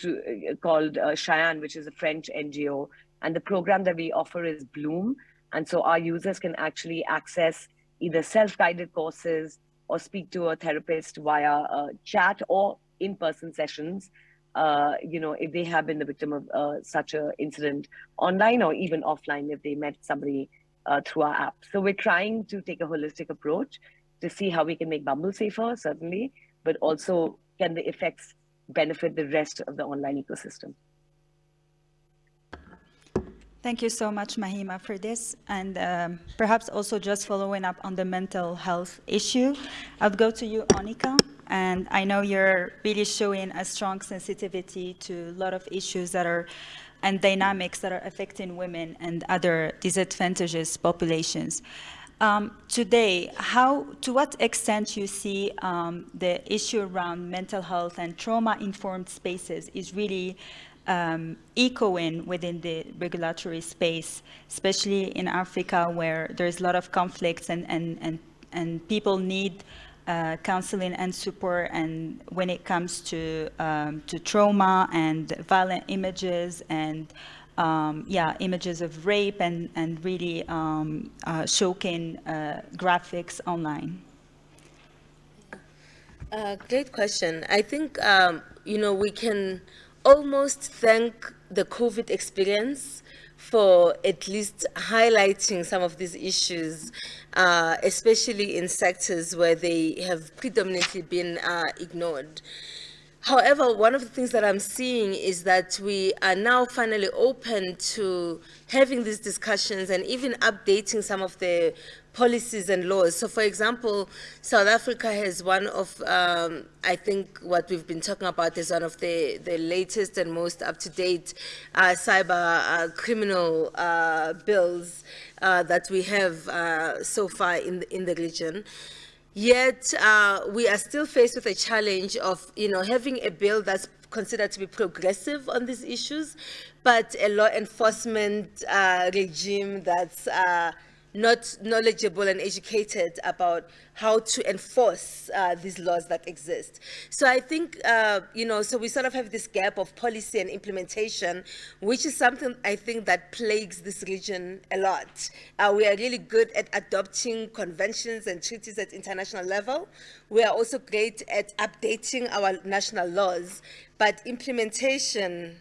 to called Chayn, which is a French NGO. And the program that we offer is Bloom. And so our users can actually access either self-guided courses or speak to a therapist via uh, chat or in-person sessions. Uh, you know, if they have been the victim of uh, such an incident online or even offline, if they met somebody uh, through our app. So we're trying to take a holistic approach to see how we can make Bumble safer, certainly, but also can the effects benefit the rest of the online ecosystem. Thank you so much, Mahima, for this. And um, perhaps also just following up on the mental health issue, I'll go to you, Onica. And I know you're really showing a strong sensitivity to a lot of issues that are and dynamics that are affecting women and other disadvantaged populations. Um, today, how, to what extent you see um, the issue around mental health and trauma-informed spaces is really um, echoing within the regulatory space, especially in Africa where there's a lot of conflicts and, and, and, and people need uh, counseling and support and when it comes to, um, to trauma and violent images and um, yeah, images of rape and, and really um, uh, showing uh, graphics online? Uh, great question. I think, um, you know, we can almost thank the COVID experience for at least highlighting some of these issues, uh, especially in sectors where they have predominantly been uh, ignored. However, one of the things that I'm seeing is that we are now finally open to having these discussions and even updating some of the policies and laws. So for example, South Africa has one of, um, I think what we've been talking about is one of the, the latest and most up-to-date uh, cyber uh, criminal uh, bills uh, that we have uh, so far in the, in the region. Yet uh, we are still faced with a challenge of, you know, having a bill that's considered to be progressive on these issues, but a law enforcement regime that's not knowledgeable and educated about how to enforce uh, these laws that exist. So I think, uh, you know, so we sort of have this gap of policy and implementation, which is something I think that plagues this region a lot. Uh, we are really good at adopting conventions and treaties at international level. We are also great at updating our national laws, but implementation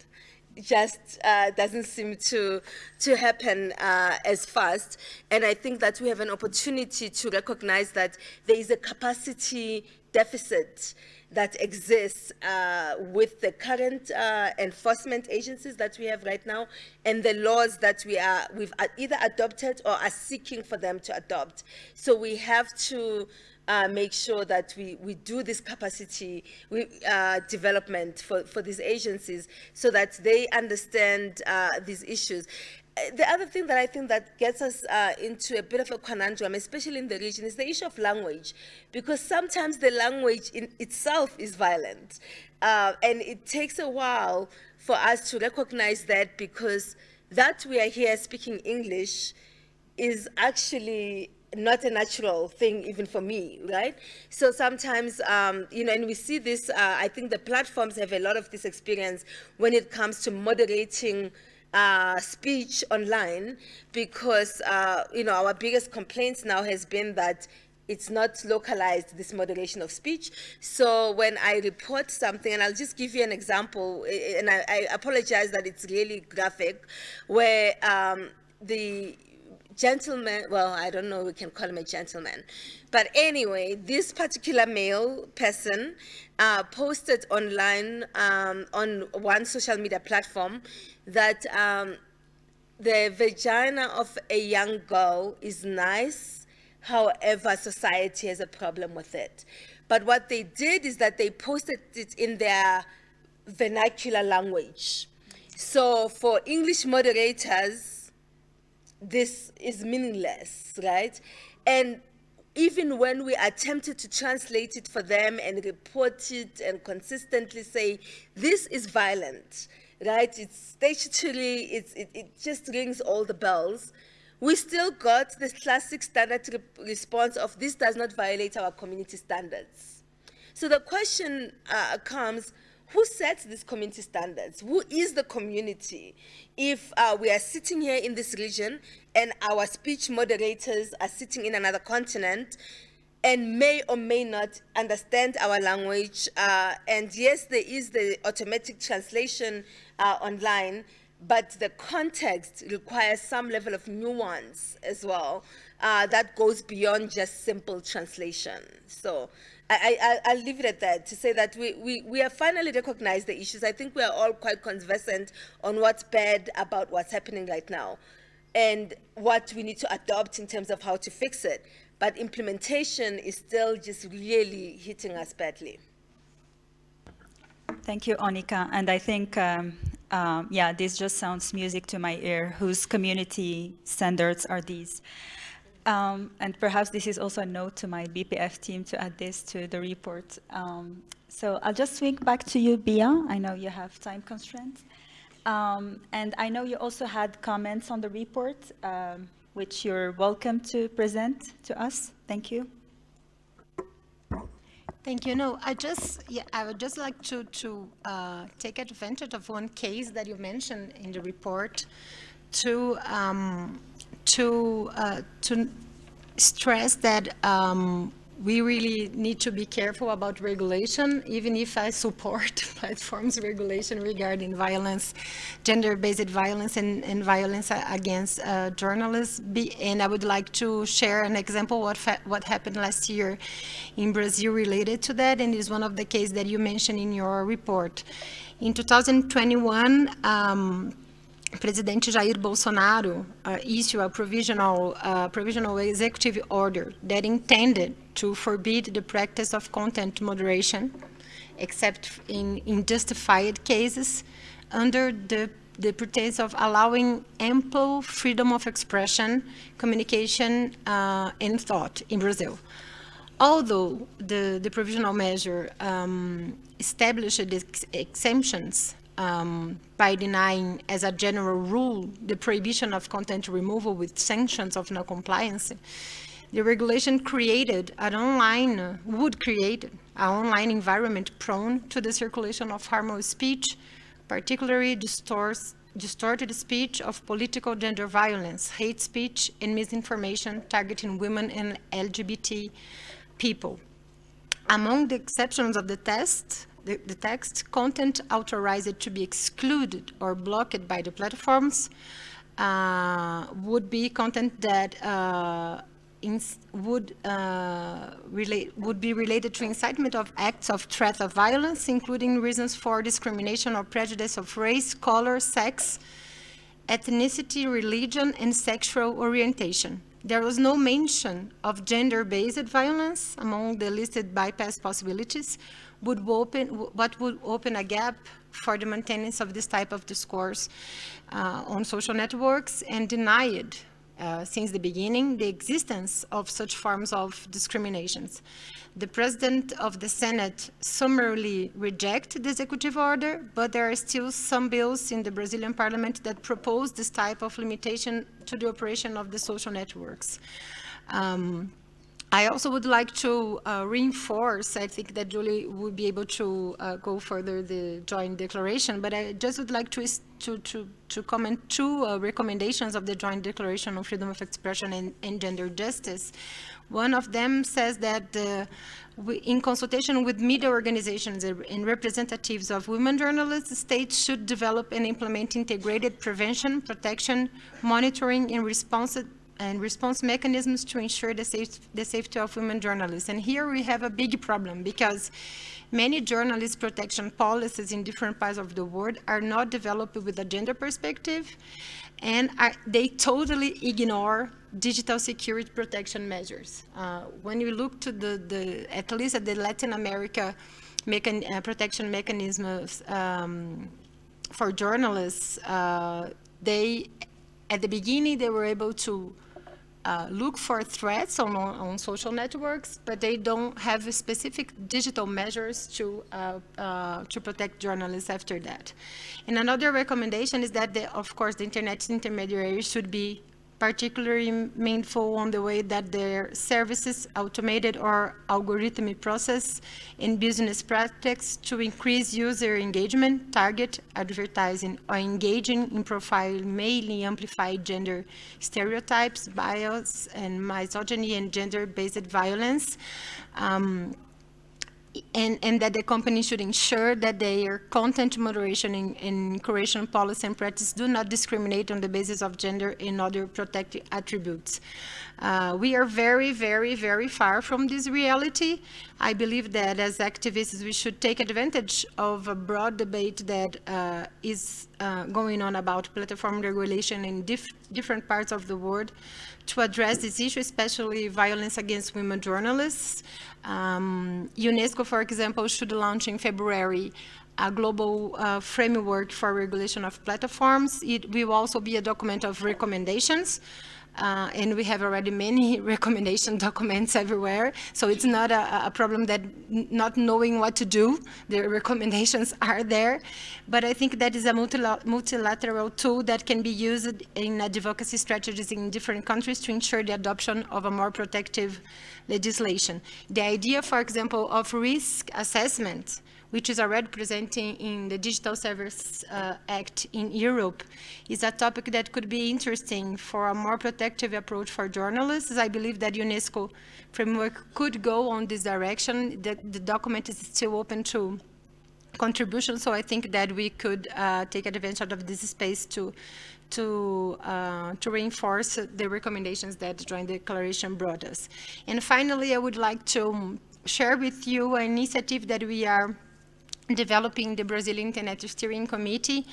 just uh, doesn't seem to to happen uh, as fast. And I think that we have an opportunity to recognize that there is a capacity deficit that exists uh, with the current uh, enforcement agencies that we have right now and the laws that we are we've either adopted or are seeking for them to adopt. So we have to uh, make sure that we, we do this capacity we, uh, development for, for these agencies so that they understand uh, these issues. Uh, the other thing that I think that gets us uh, into a bit of a conundrum, especially in the region, is the issue of language, because sometimes the language in itself is violent. Uh, and it takes a while for us to recognize that because that we are here speaking English is actually not a natural thing even for me, right? So sometimes, um, you know, and we see this, uh, I think the platforms have a lot of this experience when it comes to moderating uh, speech online because, uh, you know, our biggest complaints now has been that it's not localized, this moderation of speech. So when I report something, and I'll just give you an example, and I, I apologize that it's really graphic, where um, the gentleman, well, I don't know, we can call him a gentleman. But anyway, this particular male person uh, posted online um, on one social media platform that um, the vagina of a young girl is nice, however, society has a problem with it. But what they did is that they posted it in their vernacular language. So for English moderators, this is meaningless, right? And even when we attempted to translate it for them and report it and consistently say, this is violent, right? It's statutory, it's, it, it just rings all the bells. We still got the classic standard re response of this does not violate our community standards. So the question uh, comes, who sets these community standards? Who is the community? If uh, we are sitting here in this region and our speech moderators are sitting in another continent and may or may not understand our language, uh, and yes, there is the automatic translation uh, online, but the context requires some level of nuance as well uh, that goes beyond just simple translation. So I, I, will leave it at that to say that we, we, we have finally recognized the issues. I think we are all quite conversant on what's bad about what's happening right now and what we need to adopt in terms of how to fix it. But implementation is still just really hitting us badly. Thank you, Onica. And I think, um, um, yeah, this just sounds music to my ear. Whose community standards are these? Um, and perhaps this is also a note to my BPF team to add this to the report. Um, so I'll just swing back to you, Bia. I know you have time constraints. Um, and I know you also had comments on the report, um, which you're welcome to present to us. Thank you. Thank you. No, I just, yeah, I would just like to, to uh, take advantage of one case that you mentioned in the report to um, to uh, to stress that um, we really need to be careful about regulation, even if I support platforms regulation regarding violence, gender-based violence and, and, violence against uh, journalists. Be, and I would like to share an example what what happened last year in Brazil related to that, and is one of the cases that you mentioned in your report. In 2021, um, President Jair Bolsonaro uh, issued a provisional, uh, provisional executive order that intended to forbid the practice of content moderation, except in, in justified cases, under the, the pretense of allowing ample freedom of expression, communication, uh, and thought in Brazil. Although the, the provisional measure um, established ex exemptions um, by denying as a general rule the prohibition of content removal with sanctions of non-compliance, the regulation created an online, would create an online environment prone to the circulation of harmful speech, particularly distorts, distorted speech of political gender violence, hate speech, and misinformation targeting women and LGBT people. Among the exceptions of the test, the, the text, content authorized to be excluded or blocked by the platforms uh, would be content that uh, would uh, relate would be related to incitement of acts of threat of violence, including reasons for discrimination or prejudice of race, color, sex, ethnicity, religion, and sexual orientation. There was no mention of gender-based violence among the listed bypass possibilities, would open, what would open a gap for the maintenance of this type of discourse uh, on social networks and denied uh, since the beginning the existence of such forms of discriminations. The President of the Senate summarily rejected the executive order, but there are still some bills in the Brazilian parliament that propose this type of limitation to the operation of the social networks. Um, I also would like to uh, reinforce, I think that Julie would be able to uh, go further the joint declaration, but I just would like to, to, to, to comment two uh, recommendations of the joint declaration on freedom of expression and, and gender justice. One of them says that uh, we, in consultation with media organizations and representatives of women journalists, states should develop and implement integrated prevention, protection, monitoring, and response and response mechanisms to ensure the, safe, the safety of women journalists. And here we have a big problem because many journalist protection policies in different parts of the world are not developed with a gender perspective and are, they totally ignore digital security protection measures. Uh, when you look to the, the, at least at the Latin America mechan uh, protection mechanisms um, for journalists, uh, they, at the beginning, they were able to uh, look for threats on, on social networks, but they don't have specific digital measures to, uh, uh, to protect journalists after that. And another recommendation is that, the, of course, the internet intermediaries should be particularly mindful on the way that their services automated or algorithmic process in business practice to increase user engagement, target advertising, or engaging in profile mainly amplify gender stereotypes, bias, and misogyny and gender-based violence. Um, and, and, that the company should ensure that their content moderation and, and curation policy and practice do not discriminate on the basis of gender and other protected attributes. Uh, we are very, very, very far from this reality. I believe that as activists, we should take advantage of a broad debate that uh, is uh, going on about platform regulation in dif different parts of the world to address this issue, especially violence against women journalists. Um, UNESCO, for example, should launch in February a global uh, framework for regulation of platforms. It will also be a document of recommendations. Uh, and we have already many recommendation documents everywhere. So it's not a, a, problem that not knowing what to do, the recommendations are there. But I think that is a multilateral tool that can be used in advocacy strategies in different countries to ensure the adoption of a more protective legislation. The idea, for example, of risk assessment which is already presenting in the Digital Service uh, Act in Europe, is a topic that could be interesting for a more protective approach for journalists. I believe that UNESCO framework could go on this direction. The, the document is still open to contribution, so I think that we could uh, take advantage of this space to to, uh, to reinforce the recommendations that the Joint Declaration brought us. And finally, I would like to share with you an initiative that we are developing the Brazilian Internet Steering Committee,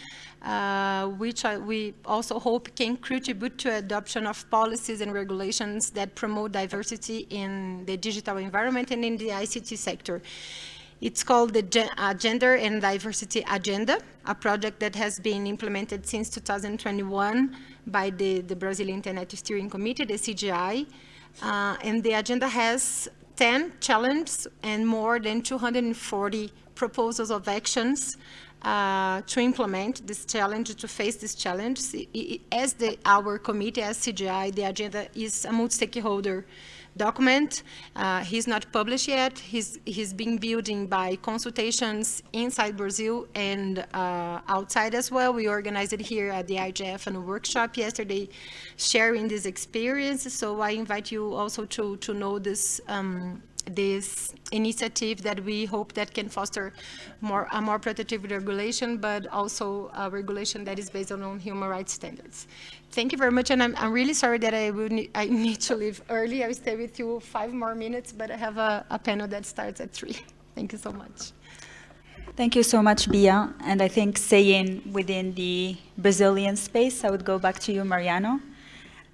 uh, which I, we also hope can contribute to adoption of policies and regulations that promote diversity in the digital environment and in the ICT sector. It's called the uh, Gender and Diversity Agenda, a project that has been implemented since 2021 by the, the Brazilian Internet Steering Committee, the CGI. Uh, and the agenda has 10 challenges and more than 240 proposals of actions uh, to implement this challenge, to face this challenge. As the, our committee, as CGI, the agenda is a multi-stakeholder document. Uh, he's not published yet. He's, he's being building by consultations inside Brazil and uh, outside as well. We organized it here at the IGF and a workshop yesterday sharing this experience. So I invite you also to, to know this um, this initiative that we hope that can foster more a more protective regulation, but also a regulation that is based on human rights standards. Thank you very much, and I'm, I'm really sorry that I, will need, I need to leave early. I will stay with you five more minutes, but I have a, a panel that starts at three. Thank you so much. Thank you so much, Bia. And I think saying within the Brazilian space, I would go back to you, Mariana.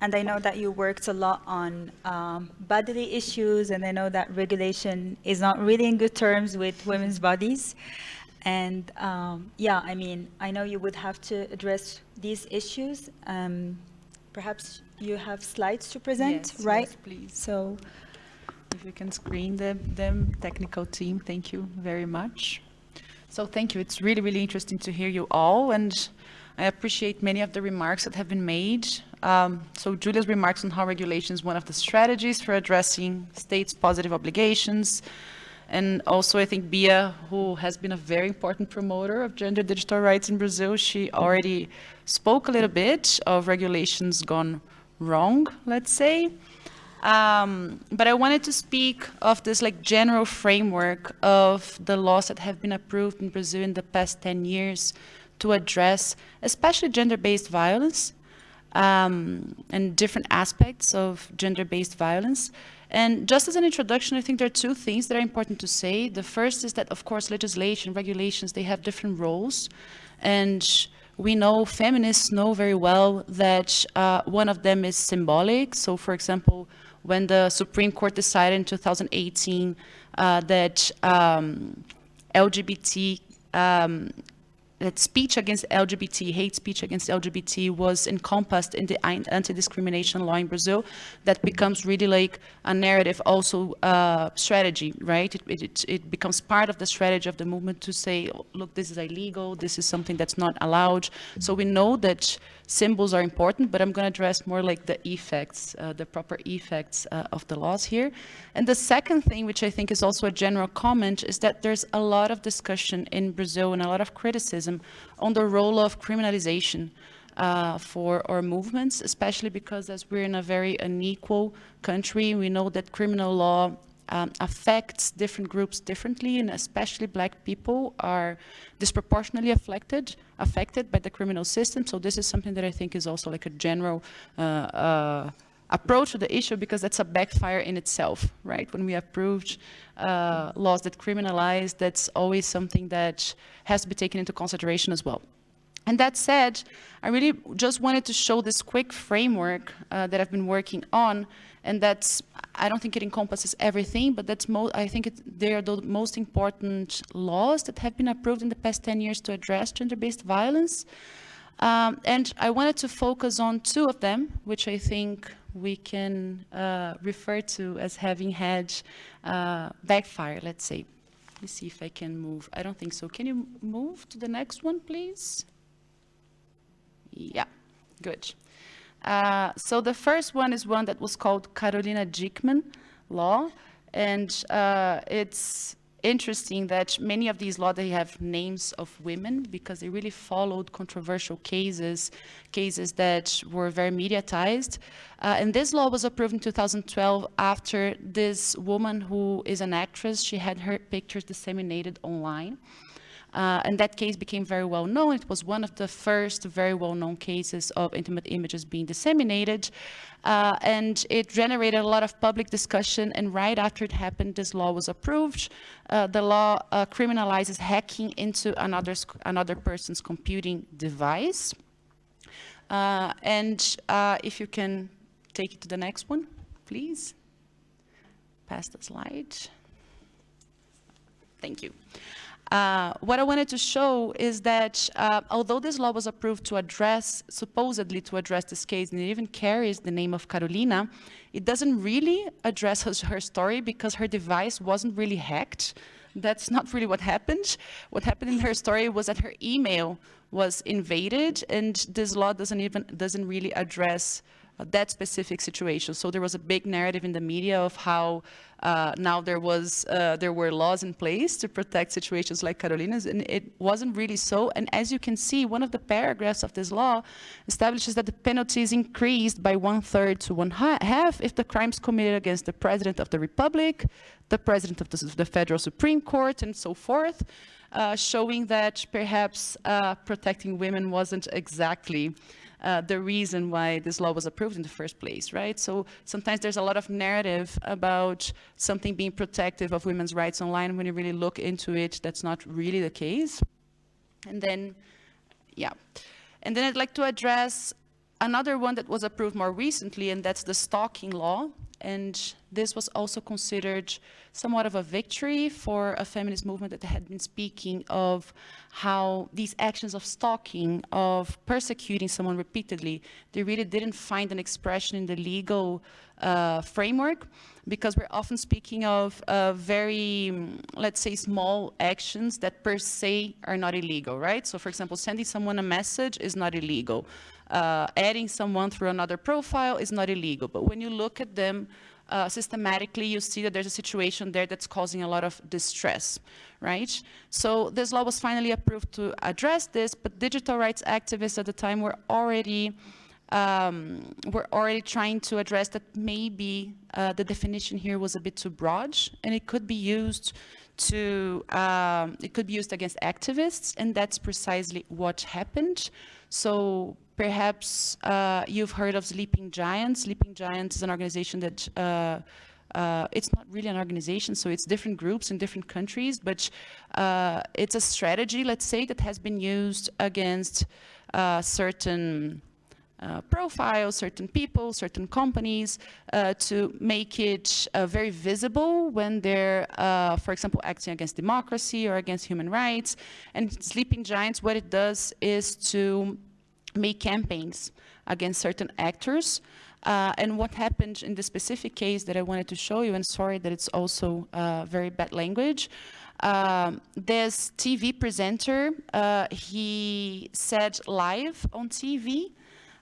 And I know that you worked a lot on um, bodily issues, and I know that regulation is not really in good terms with women's bodies. And um, yeah, I mean, I know you would have to address these issues. Um, perhaps you have slides to present, yes, right? Yes, please. So if you can screen them, the technical team, thank you very much. So thank you. It's really, really interesting to hear you all. And I appreciate many of the remarks that have been made Um, so Julia's remarks on how regulation is one of the strategies for addressing states' positive obligations. And also, I think Bia, who has been a very important promoter of gender digital rights in Brazil, she already spoke a little bit of regulations gone wrong, let's say. Um, but I wanted to speak of this like general framework of the laws that have been approved in Brazil in the past 10 years to address especially gender-based violence um, and different aspects of gender-based violence. And just as an introduction, I think there are two things that are important to say. The first is that, of course, legislation, regulations, they have different roles. And we know, feminists know very well that uh, one of them is symbolic. So, for example, when the Supreme Court decided in 2018 uh, that um, LGBT um, that speech against LGBT, hate speech against LGBT was encompassed in the anti-discrimination law in Brazil, that becomes really like a narrative also uh, strategy, right? It, it, it, becomes part of the strategy of the movement to say, look, this is illegal, this is something that's not allowed. So we know that symbols are important, but I'm going to address more like the effects, uh, the proper effects uh, of the laws here. And the second thing, which I think is also a general comment, is that there's a lot of discussion in Brazil and a lot of criticism on the role of criminalization uh, for our movements, especially because as we're in a very unequal country, we know that criminal law um, affects different groups differently, and especially black people are disproportionately affected affected by the criminal system. So this is something that I think is also like a general uh, uh, approach to the issue because that's a backfire in itself, right? When we approved uh, laws that criminalize, that's always something that has to be taken into consideration as well. And that said, I really just wanted to show this quick framework uh, that I've been working on and that's I don't think it encompasses everything, but that's I think it, they are the most important laws that have been approved in the past 10 years to address gender-based violence. Um, and I wanted to focus on two of them, which I think we can uh, refer to as having had uh, backfire, let's say. Let me see if I can move. I don't think so. Can you move to the next one, please? Yeah, good. Uh, so the first one is one that was called Carolina Dieckmann law. And uh, it's interesting that many of these laws, they have names of women because they really followed controversial cases, cases that were very mediatized. Uh, and this law was approved in 2012 after this woman who is an actress, she had her pictures disseminated online. Uh, and that case became very well known. It was one of the first very well known cases of intimate images being disseminated. Uh, and it generated a lot of public discussion. And right after it happened, this law was approved. Uh, the law uh, criminalizes hacking into another, another person's computing device. Uh, and uh, if you can take it to the next one, please. Pass the slide. Thank you. Uh, what I wanted to show is that uh, although this law was approved to address, supposedly to address this case, and it even carries the name of Carolina, it doesn't really address her, story because her device wasn't really hacked. That's not really what happened. What happened in her story was that her email was invaded, and this law doesn't even doesn't really address that specific situation. So there was a big narrative in the media of how uh, now there was uh, there were laws in place to protect situations like Carolina's, and it wasn't really so. And as you can see, one of the paragraphs of this law establishes that the penalty is increased by one third to one half if the crimes committed against the president of the republic, the president of the, the federal supreme court, and so forth. Uh, showing that perhaps uh, protecting women wasn't exactly uh, the reason why this law was approved in the first place, right? So sometimes there's a lot of narrative about something being protective of women's rights online. When you really look into it, that's not really the case. And then, yeah. And then I'd like to address another one that was approved more recently, and that's the stalking law. And this was also considered somewhat of a victory for a feminist movement that had been speaking of how these actions of stalking, of persecuting someone repeatedly, they really didn't find an expression in the legal uh, framework because we're often speaking of uh, very, mm, let's say, small actions that per se are not illegal, right? So for example, sending someone a message is not illegal. Uh, adding someone through another profile is not illegal. But when you look at them uh, systematically, you see that there's a situation there that's causing a lot of distress, right? So this law was finally approved to address this, but digital rights activists at the time were already um, we're already trying to address that maybe uh, the definition here was a bit too broad and it could be used to, um, it could be used against activists and that's precisely what happened. So perhaps uh, you've heard of Sleeping Giants. Sleeping Giants is an organization that uh, uh, it's not really an organization, so it's different groups in different countries, but uh, it's a strategy, let's say, that has been used against uh, certain uh, profiles, certain people, certain companies to make it very visible when they're, for example, acting against democracy or against human rights. And Sleeping Giants, what it does is to make campaigns against certain actors. Uh, and what happened in the specific case that I wanted to show you, and sorry that it's also uh, very bad language, um, this TV presenter, he said live on TV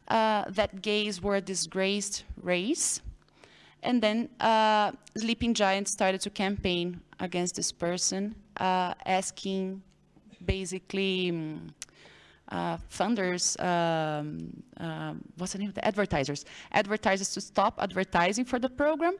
uh, that gays were a disgraced race. And then uh, Sleeping Giants started to campaign against this person, uh, asking basically um, uh, funders, um, um, what's the name of the advertisers, advertisers to stop advertising for the program.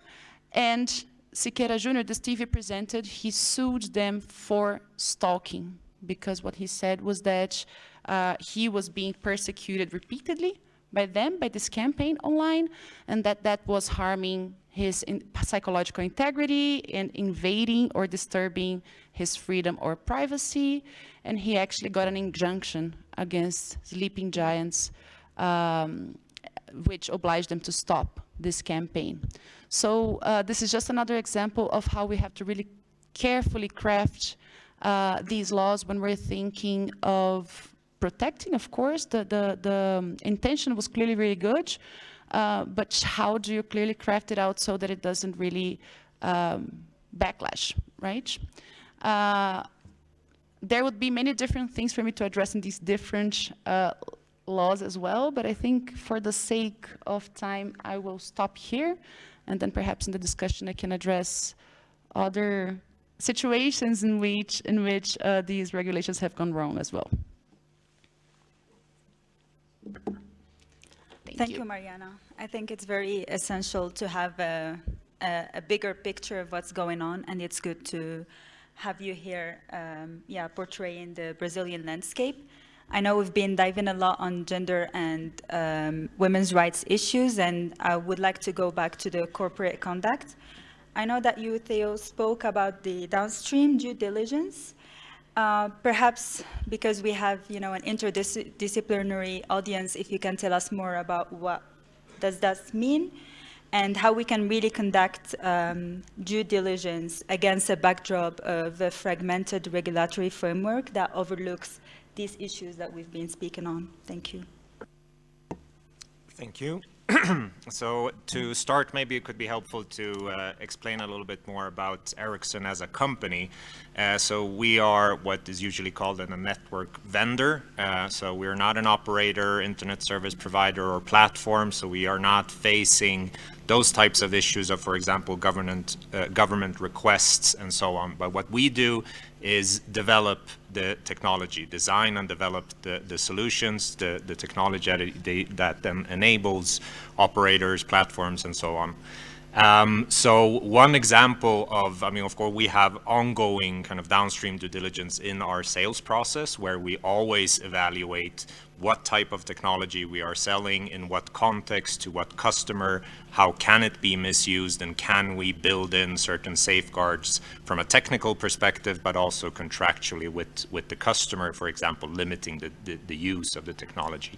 And Sikêra Jr., this TV presented, he sued them for stalking because what he said was that uh, he was being persecuted repeatedly by them, by this campaign online, and that that was harming his in psychological integrity and invading or disturbing his freedom or privacy. And he actually got an injunction against Sleeping Giants, um, which obliged them to stop this campaign. So uh, this is just another example of how we have to really carefully craft uh, these laws when we're thinking of protecting, of course, the, the, the intention was clearly really good, uh, but how do you clearly craft it out so that it doesn't really um, backlash, right? There would be many different things for me to address in these different uh, laws as well, but I think for the sake of time, I will stop here, and then perhaps in the discussion I can address other situations in which, in which uh, these regulations have gone wrong as well. Thank, Thank you. you. Mariana. I think it's very essential to have a, a, a, bigger picture of what's going on, and it's good to have you here, um, yeah, portraying the Brazilian landscape. I know we've been diving a lot on gender and um, women's rights issues, and I would like to go back to the corporate conduct. I know that you, Theo, spoke about the downstream due diligence, uh, perhaps because we have, you know, an interdisciplinary audience, if you can tell us more about what does that mean and how we can really conduct um, due diligence against a backdrop of a fragmented regulatory framework that overlooks these issues that we've been speaking on. Thank you. Thank you. so to start, maybe it could be helpful to uh, explain a little bit more about Ericsson as a company. Uh, so we are what is usually called a network vendor. Uh, so we're not an operator, internet service provider, or platform. So we are not facing those types of issues of, for example, government uh, government requests and so on. But what we do is develop the technology, design and develop the, the solutions, the, the technology that, that then enables operators, platforms, and so on. Um, so one example of, I mean, of course, we have ongoing kind of downstream due diligence in our sales process where we always evaluate what type of technology we are selling, in what context, to what customer, how can it be misused, and can we build in certain safeguards from a technical perspective, but also contractually with, with the customer, for example, limiting the, the, the use of the technology.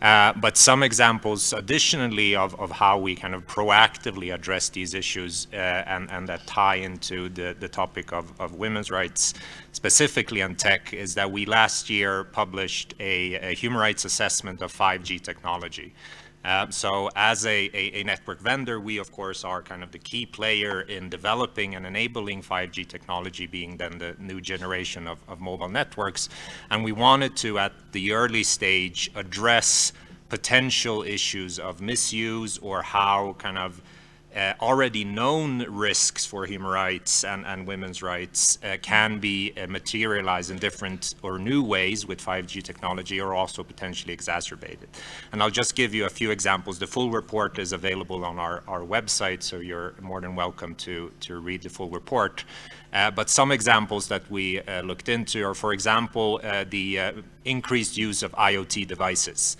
Uh, but some examples additionally of, of how we kind of proactively address these issues uh, and, and that tie into the, the topic of, of women's rights specifically on tech is that we last year published a, a human rights assessment of 5G technology. Uh, so as a, a, a, network vendor, we of course are kind of the key player in developing and enabling 5G technology being then the new generation of, of mobile networks. And we wanted to, at the early stage, address potential issues of misuse or how kind of uh, already known risks for human rights and, and women's rights uh, can be uh, materialized in different or new ways with 5G technology or also potentially exacerbated. And I'll just give you a few examples. The full report is available on our, our website, so you're more than welcome to, to read the full report. Uh, but some examples that we uh, looked into are, for example, uh, the increased use of IoT devices.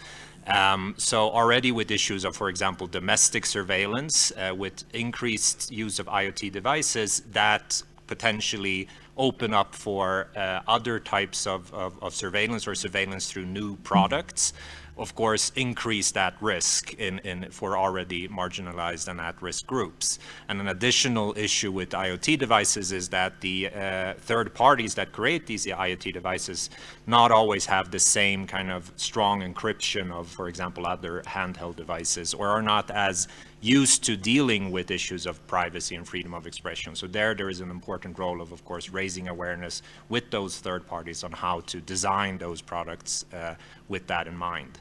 Um, so already with issues of, for example, domestic surveillance, uh, with increased use of IoT devices, that potentially open up for uh, other types of, of, of, surveillance or surveillance through new products of course, increase that risk in, in, for already marginalized and at-risk groups. And an additional issue with IoT devices is that the uh, third parties that create these IoT devices not always have the same kind of strong encryption of, for example, other handheld devices or are not as used to dealing with issues of privacy and freedom of expression. So there, there is an important role of, of course, raising awareness with those third parties on how to design those products uh, with that in mind.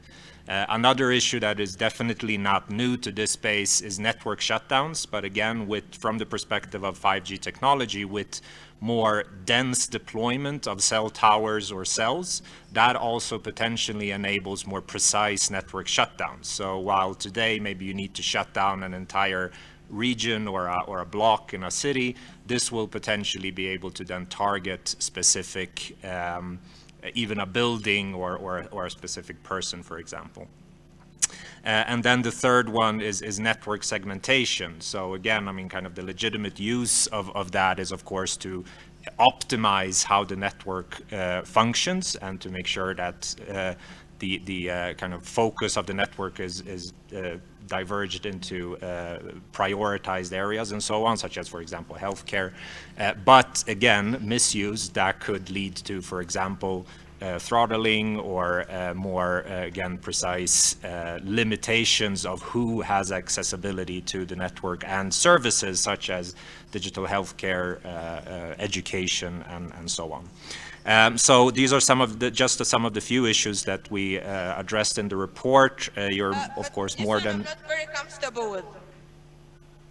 Uh, another issue that is definitely not new to this space is network shutdowns, but again, with from the perspective of 5G technology, with more dense deployment of cell towers or cells, that also potentially enables more precise network shutdowns. So while today maybe you need to shut down an entire region or a, or a block in a city, this will potentially be able to then target specific, um, even a building or, or, or a specific person, for example. Uh, and then the third one is, is network segmentation. So again, I mean, kind of the legitimate use of, of that is, of course, to optimize how the network uh, functions and to make sure that uh, the, the uh, kind of focus of the network is, is uh, diverged into uh, prioritized areas and so on, such as, for example, healthcare. but again, misuse that could lead to, for example, uh, throttling or uh, more, uh, again, precise limitations of who has accessibility to the network and services such as digital healthcare, education, and, and so on. Um, so these are some of the, just some of the few issues that we uh, addressed in the report. Uh, you're, uh, of course, more than... I'm not very comfortable with.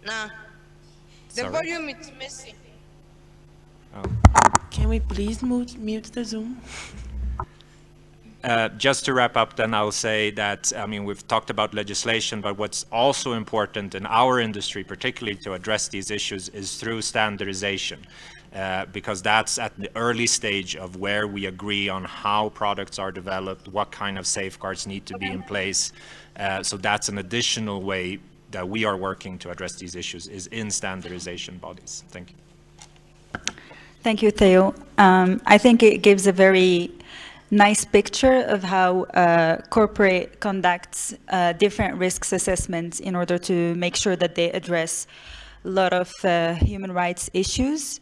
Nah. The Sorry? volume is missing. Oh. Can we please mute, mute the Zoom? Uh, just to wrap up, then I'll say that, I mean, we've talked about legislation, but what's also important in our industry, particularly to address these issues, is through standardization. Uh, because that's at the early stage of where we agree on how products are developed, what kind of safeguards need to be in place. Uh, so that's an additional way that we are working to address these issues is in standardization bodies. Thank you. Thank you, Theo. Um, I think it gives a very nice picture of how uh, corporate conducts uh, different risks assessments in order to make sure that they address a lot of uh, human rights issues.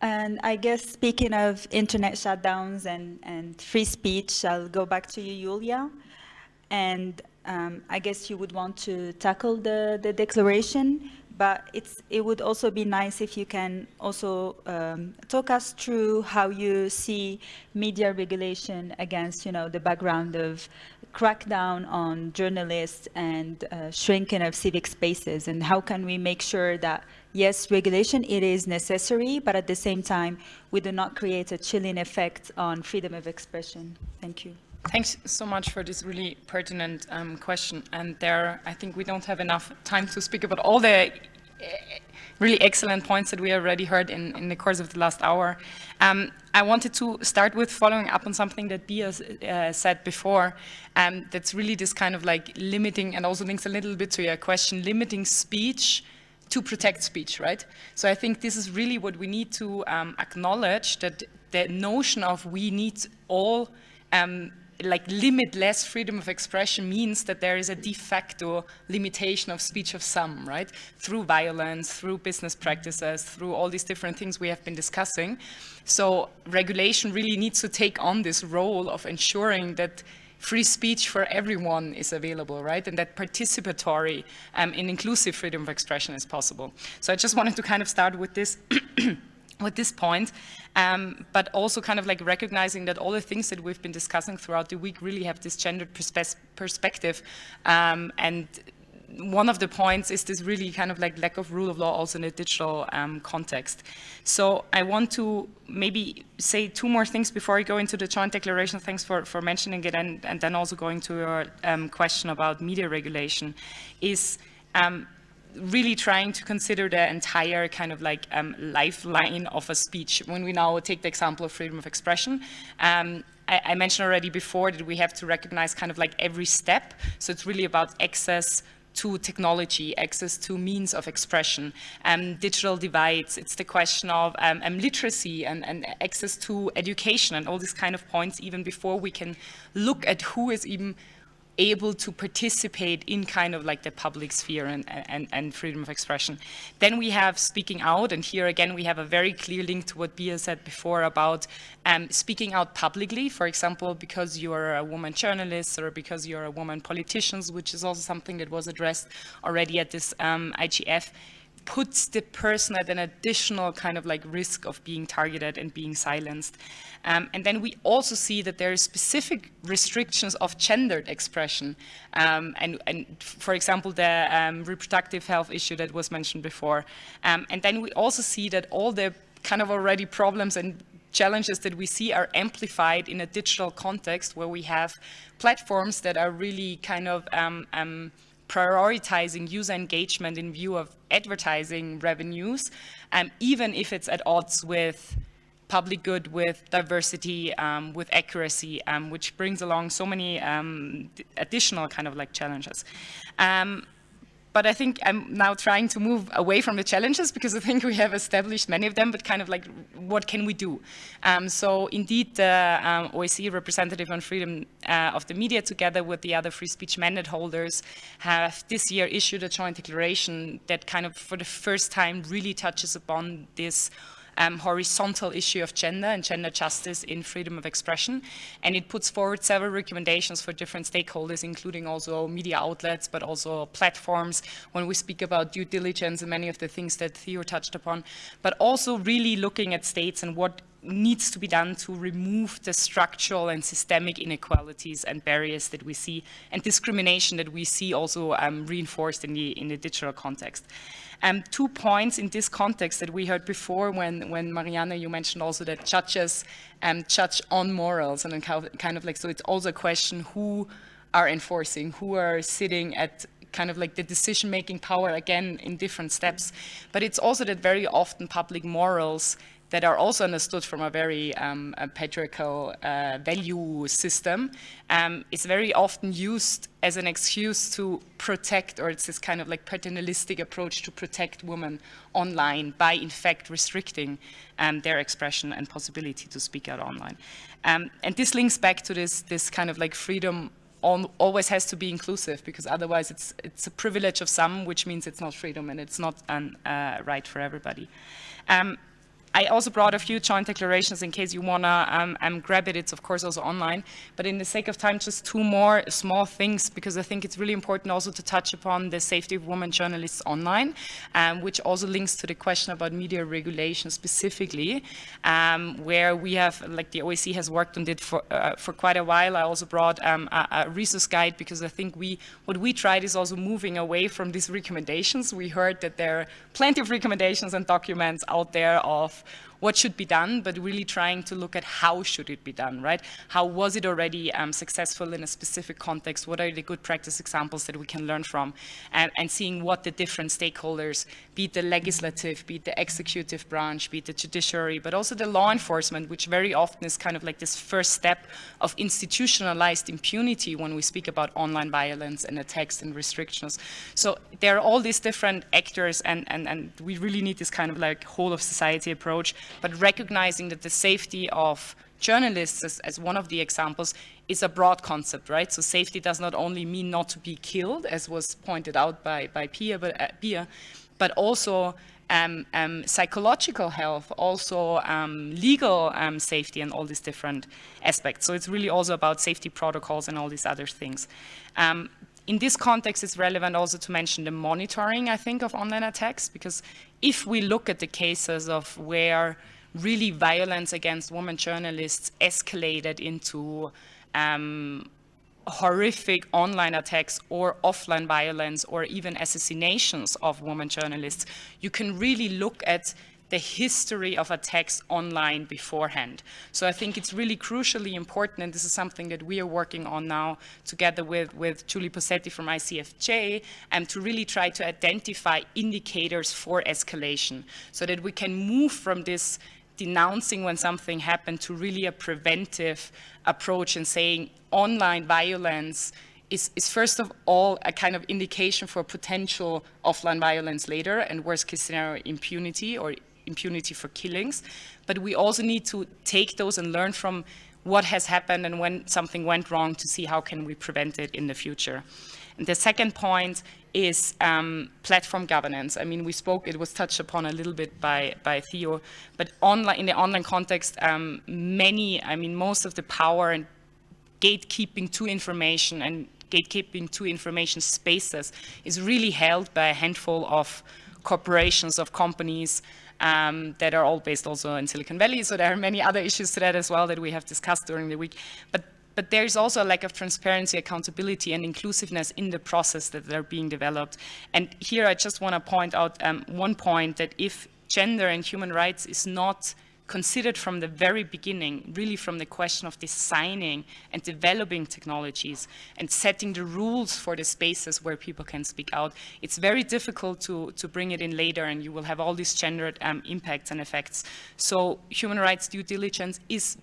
And I guess speaking of internet shutdowns and, and free speech, I'll go back to you, Julia. And um, I guess you would want to tackle the, the declaration but it's, it would also be nice if you can also um, talk us through how you see media regulation against, you know, the background of crackdown on journalists and uh, shrinking of civic spaces, and how can we make sure that, yes, regulation, it is necessary, but at the same time, we do not create a chilling effect on freedom of expression. Thank you. Thanks so much for this really pertinent um, question. And there, I think we don't have enough time to speak about all the uh, really excellent points that we already heard in, in the course of the last hour. Um, I wanted to start with following up on something that Bia uh, said before. Um, that's really this kind of like limiting, and also links a little bit to your question, limiting speech to protect speech, right? So I think this is really what we need to um, acknowledge, that the notion of we need all um, like limit less freedom of expression means that there is a de facto limitation of speech of some, right? Through violence, through business practices, through all these different things we have been discussing. So regulation really needs to take on this role of ensuring that free speech for everyone is available, right? And that participatory um, and inclusive freedom of expression is possible. So I just wanted to kind of start with this with this point, um, but also kind of like recognizing that all the things that we've been discussing throughout the week really have this gendered perspe perspective. Um, and one of the points is this really kind of like lack of rule of law also in a digital um, context. So I want to maybe say two more things before I go into the joint declaration. Thanks for, for mentioning it and, and then also going to your um, question about media regulation is um, really trying to consider the entire kind of like um, lifeline of a speech. When we now take the example of freedom of expression, um, I, I, mentioned already before that we have to recognize kind of like every step. So it's really about access to technology, access to means of expression, um, digital divides. It's the question of um, um, literacy and, and access to education and all these kind of points even before we can look at who is even able to participate in kind of like the public sphere and, and, and, freedom of expression. Then we have speaking out, and here again we have a very clear link to what Bia said before about um, speaking out publicly, for example, because you're a woman journalist or because you're a woman politician, which is also something that was addressed already at this um, IGF puts the person at an additional kind of like risk of being targeted and being silenced. Um, and then we also see that there are specific restrictions of gendered expression. Um, and, and, for example, the um, reproductive health issue that was mentioned before. Um, and then we also see that all the kind of already problems and challenges that we see are amplified in a digital context where we have platforms that are really kind of um, um, prioritizing user engagement in view of advertising revenues, um, even if it's at odds with public good, with diversity, um, with accuracy, um, which brings along so many um, additional kind of like challenges. But I think I'm now trying to move away from the challenges because I think we have established many of them, but kind of like, what can we do? Um, so indeed, the um, representative on freedom uh, of the media together with the other free speech mandate holders have this year issued a joint declaration that kind of for the first time really touches upon this um, horizontal issue of gender and gender justice in freedom of expression. And it puts forward several recommendations for different stakeholders, including also media outlets, but also platforms, when we speak about due diligence and many of the things that Theo touched upon, but also really looking at states and what needs to be done to remove the structural and systemic inequalities and barriers that we see and discrimination that we see also um, reinforced in the, in the digital context. Um, two points in this context that we heard before when, when Marianne, you mentioned also that judges um, judge on morals and kind of like, so it's also a question who are enforcing, who are sitting at kind of like the decision-making power again in different steps. But it's also that very often public morals that are also understood from a very um, a patriarchal uh, value system um, is very often used as an excuse to protect, or it's this kind of like paternalistic approach to protect women online by in fact restricting um, their expression and possibility to speak out online. Um, and this links back to this, this kind of like freedom always has to be inclusive because otherwise it's, it's a privilege of some, which means it's not freedom and it's not a uh, right for everybody. Um, I also brought a few joint declarations in case you want to um, um, grab it. It's of course also online. But in the sake of time, just two more small things because I think it's really important also to touch upon the safety of women journalists online, um, which also links to the question about media regulation specifically, um, where we have, like the OSCE has worked on it for, uh, for quite a while. I also brought um, a, a resource guide because I think we, what we tried is also moving away from these recommendations. We heard that there are plenty of recommendations and documents out there of what should be done, but really trying to look at how should it be done, right? How was it already um, successful in a specific context? What are the good practice examples that we can learn from? And, and seeing what the different stakeholders, be it the legislative, be it the executive branch, be it the judiciary, but also the law enforcement, which very often is kind of like this first step of institutionalized impunity when we speak about online violence and attacks and restrictions. So there are all these different actors and, and, and we really need this kind of like whole of society approach, but recognizing that the safety of journalists as, as, one of the examples is a broad concept, right? So safety does not only mean not to be killed, as was pointed out by, by Pia, but, uh, Pia, but also um, um, psychological health, also um, legal um, safety and all these different aspects. So it's really also about safety protocols and all these other things. Um, in this context, it's relevant also to mention the monitoring, I think, of online attacks, because if we look at the cases of where really violence against women journalists escalated into um, horrific online attacks or offline violence or even assassinations of women journalists, you can really look at the history of attacks online beforehand. So I think it's really crucially important, and this is something that we are working on now together with, with Julie Posetti from ICFJ, and to really try to identify indicators for escalation so that we can move from this denouncing when something happened to really a preventive approach and saying online violence is, is, first of all a kind of indication for potential offline violence later and worst case scenario impunity or impunity for killings. But we also need to take those and learn from what has happened and when something went wrong to see how can we prevent it in the future. And the second point is um, platform governance. I mean, we spoke, it was touched upon a little bit by, by Theo, but online, in the online context, um, many, I mean, most of the power and gatekeeping to information and gatekeeping to information spaces is really held by a handful of corporations, of companies, um, that are all based also in Silicon Valley. So there are many other issues to that as well that we have discussed during the week. But but there is also a lack of transparency, accountability, and inclusiveness in the process that they're being developed. And here I just want to point out um, one point that if gender and human rights is not considered from the very beginning, really from the question of designing and developing technologies and setting the rules for the spaces where people can speak out. It's very difficult to, to bring it in later and you will have all these gendered um, impacts and effects. So human rights due diligence is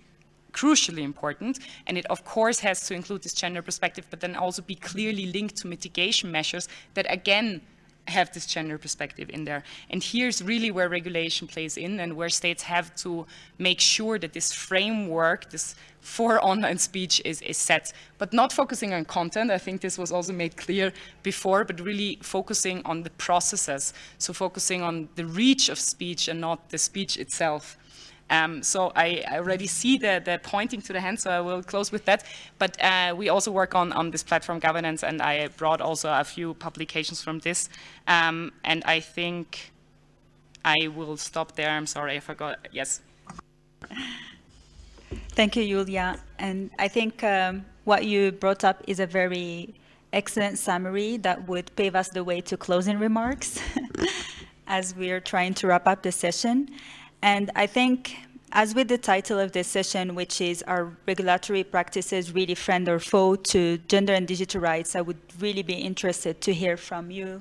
crucially important and it of course has to include this gender perspective but then also be clearly linked to mitigation measures that again have this gender perspective in there. And here's really where regulation plays in and where states have to make sure that this framework, this for online speech is, is set, but not focusing on content. I think this was also made clear before, but really focusing on the processes. So focusing on the reach of speech and not the speech itself. Um, so I, I, already see the, the, pointing to the hand, so I will close with that. But uh, we also work on, on this platform governance, and I brought also a few publications from this. Um, and I think I will stop there. I'm sorry, I forgot. Yes. Thank you, Julia. And I think um, what you brought up is a very excellent summary that would pave us the way to closing remarks as we are trying to wrap up the session. And I think, as with the title of this session, which is Are Regulatory Practices Really Friend or Foe to Gender and Digital Rights, I would really be interested to hear from you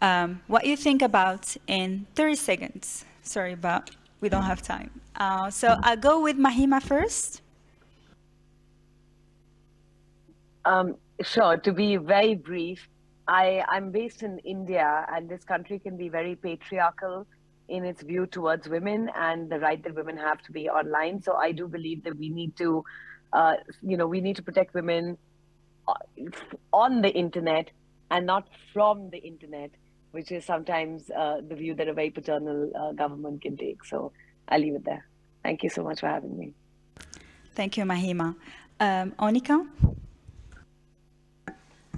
um, what you think about in 30 seconds. Sorry, but we don't have time. Uh, so I'll go with Mahima first. Um, sure, to be very brief, I, I'm based in India and this country can be very patriarchal in its view towards women and the right that women have to be online. So I do believe that we need to, uh, you know, we need to protect women uh, on the internet and not from the internet, which is sometimes uh, the view that a very paternal uh, government can take. So I'll leave it there. Thank you so much for having me. Thank you, Mahima. Um, Onica?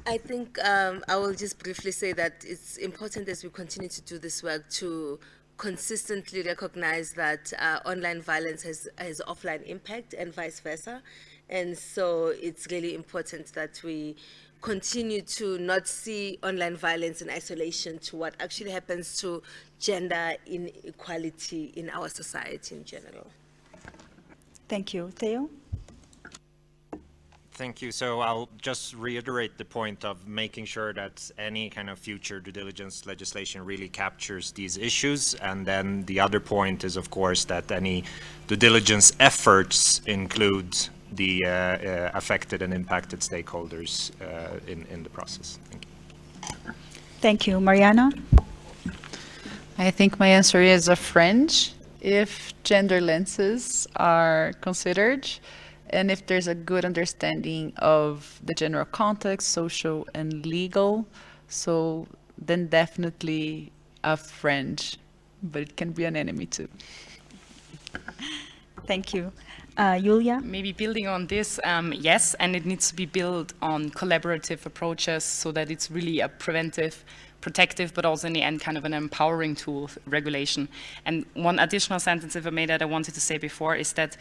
I think um, I will just briefly say that it's important as we continue to do this work to consistently recognize that uh, online violence has, has offline impact and vice versa. And so it's really important that we continue to not see online violence in isolation to what actually happens to gender inequality in our society in general. Thank you. Theo? Thank you. So I'll just reiterate the point of making sure that any kind of future due diligence legislation really captures these issues. And then the other point is, of course, that any due diligence efforts include the uh, uh, affected and impacted stakeholders uh, in, in the process. Thank you. Thank you. Mariana? I think my answer is a fringe if gender lenses are considered and if there's a good understanding of the general context, social and legal, so then definitely a friend, but it can be an enemy too. Thank you. Uh, Julia? Maybe building on this, um, yes, and it needs to be built on collaborative approaches so that it's really a preventive protective, but also in the end kind of an empowering tool, regulation. And one additional sentence, if I may, that I wanted to say before is that,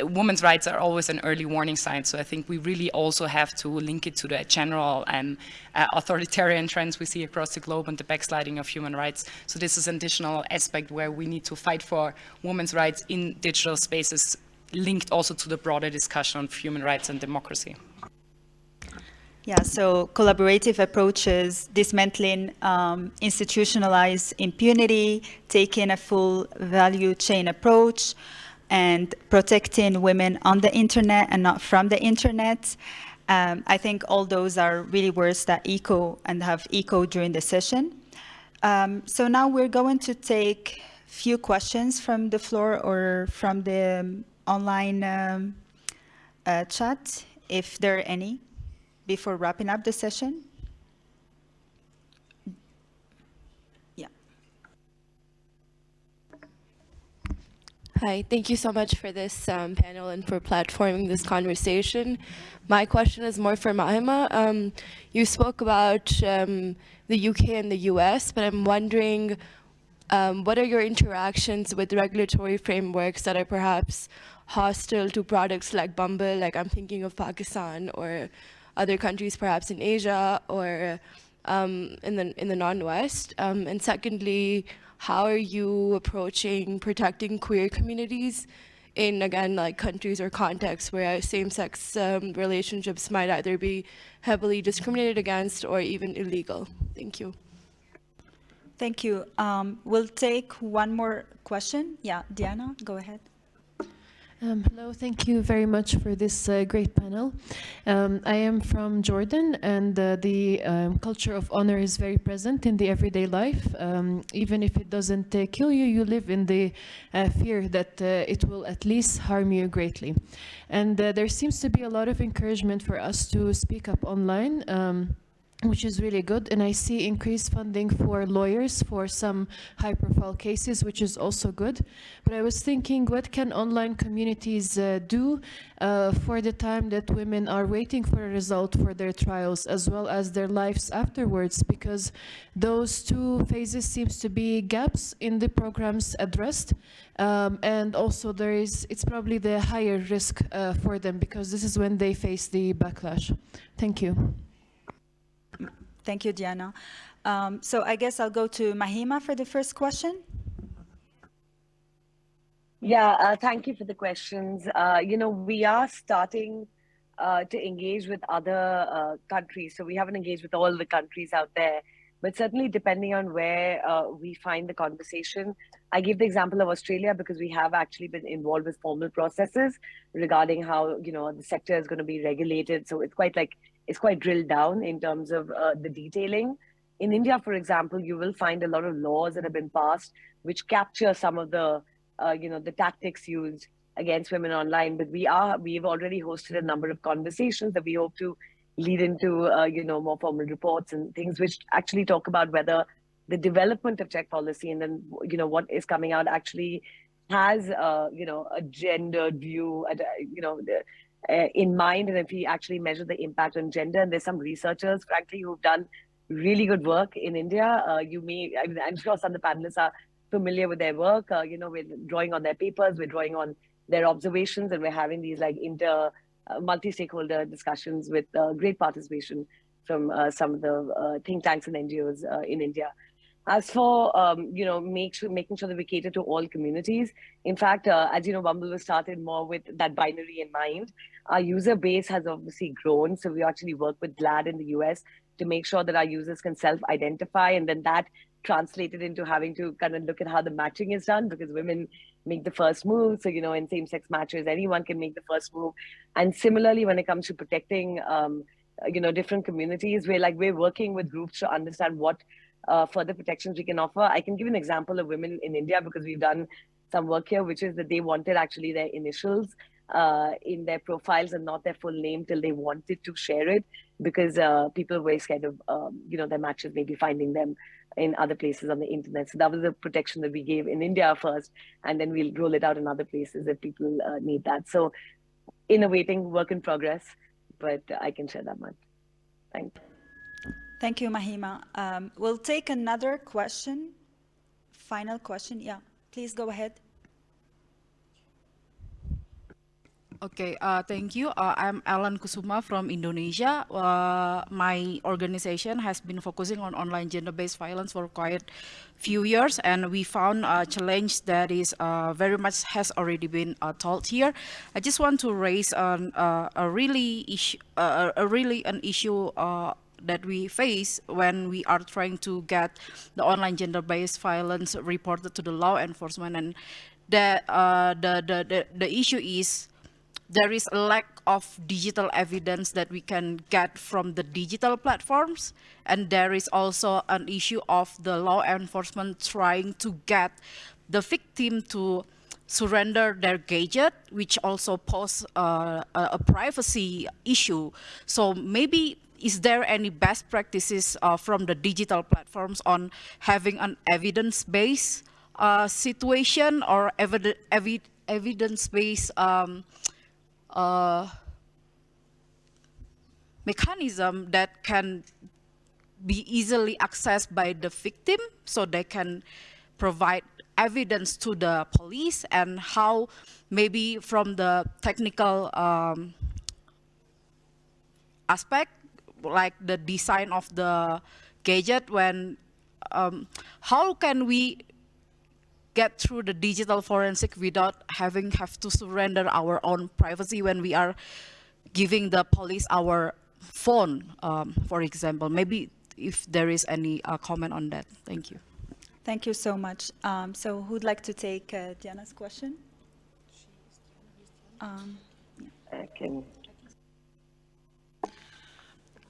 women's rights are always an early warning sign. So I think we really also have to link it to the general and uh, authoritarian trends we see across the globe and the backsliding of human rights. So this is an additional aspect where we need to fight for women's rights in digital spaces linked also to the broader discussion on human rights and democracy. Yeah, so collaborative approaches, dismantling um, institutionalized impunity, taking a full value chain approach, and protecting women on the internet and not from the internet. Um, I think all those are really words that echo and have echoed during the session. Um, so now we're going to take few questions from the floor or from the online um, uh, chat, if there are any before wrapping up the session? Yeah. Hi, thank you so much for this um, panel and for platforming this conversation. My question is more for Mahima. Um, you spoke about um, the UK and the US, but I'm wondering um, what are your interactions with regulatory frameworks that are perhaps hostile to products like Bumble, like I'm thinking of Pakistan or other countries perhaps in Asia or um, in the in the non-West? Um, and secondly, how are you approaching protecting queer communities in again like countries or contexts where same-sex um, relationships might either be heavily discriminated against or even illegal? Thank you. Thank you. Um, we'll take one more question. Yeah, Diana, go ahead. Um, hello, thank you very much for this uh, great panel. Um, I am from Jordan and uh, the um, culture of honor is very present in the everyday life. Um, even if it doesn't uh, kill you, you live in the uh, fear that uh, it will at least harm you greatly. And uh, there seems to be a lot of encouragement for us to speak up online. Which is really good. And I see increased funding for lawyers for some high profile cases, which is also good. But I was thinking, what can online communities uh, do uh, for the time that women are waiting for a result for their trials, as well as their lives afterwards? Because those two phases seems to be gaps in the programs addressed. Um, and also there is, it's probably the higher risk uh, for them because this is when they face the backlash. Thank you. Thank you, Diana. Um, so I guess I'll go to Mahima for the first question. Yeah, uh, thank you for the questions. Uh, you know, we are starting uh, to engage with other uh, countries. So we haven't engaged with all the countries out there, but certainly depending on where uh, we find the conversation. I give the example of Australia because we have actually been involved with formal processes regarding how, you know, the sector is going to be regulated. So it's quite like is quite drilled down in terms of uh, the detailing. In India, for example, you will find a lot of laws that have been passed which capture some of the, uh, you know, the tactics used against women online. But we are, we've already hosted a number of conversations that we hope to lead into, uh, you know, more formal reports and things which actually talk about whether the development of tech policy and then, you know, what is coming out actually has, uh, you know, a gendered view, you know, uh, in mind and if we actually measure the impact on gender and there's some researchers frankly who've done really good work in India. Uh, you may, I mean, I'm sure some of the panelists are familiar with their work. Uh, you know, we're drawing on their papers, we're drawing on their observations, and we're having these like inter uh, multi-stakeholder discussions with uh, great participation from uh, some of the think tanks and NGOs in India. As for um, you know, make sure making sure that we cater to all communities. In fact, as you know, Bumble was started more with that binary in mind. Our user base has obviously grown, so we actually work with GLAAD in the US to make sure that our users can self-identify, and then that translated into having to kind of look at how the matching is done because women make the first move. So, you know, in same sex matches, anyone can make the first move. And similarly, when it comes to protecting, um, you know, different communities, we're like, we're working with groups to understand what uh, further protections we can offer. I can give an example of women in India because we've done some work here, which is that they wanted actually their initials uh, in their profiles and not their full name till they wanted to share it because uh, people were scared of, um, you know, their matches maybe finding them in other places on the internet. So that was the protection that we gave in India first, and then we'll roll it out in other places if people uh, need that. So innovating, work in progress, but I can share that much. Thank you. Thank you, Mahima. Um, we'll take another question. Final question. Yeah, please go ahead. Okay, uh, thank you. Uh, I'm Alan Kusuma from Indonesia. Uh, my organization has been focusing on online gender-based violence for quite few years, and we found a challenge that is uh, very much has already been uh, told here. I just want to raise an, uh, a really issue, a really an issue that we face when we are trying to get the online gender-based violence reported to the law enforcement, and the the the the, the issue is there is a lack of digital evidence that we can get from the digital platforms. And there is also an issue of the law enforcement trying to get the victim to surrender their gadget, which also pose uh, a, privacy issue. So maybe is there any best practices uh, from the digital platforms on having an evidence-based uh, situation or evi evi evidence-based um, mechanism that can be easily accessed by the victim so they can provide evidence to the police and how maybe from the technical um, aspect like the design of the gadget when um, how can we get through the digital forensic without having have to surrender our own privacy when we are giving the police our phone, um, for example. Maybe if there is any uh, comment on that. Thank you. Thank you so much. Um, so who'd like to take uh, Diana's question? Um, yeah. I can.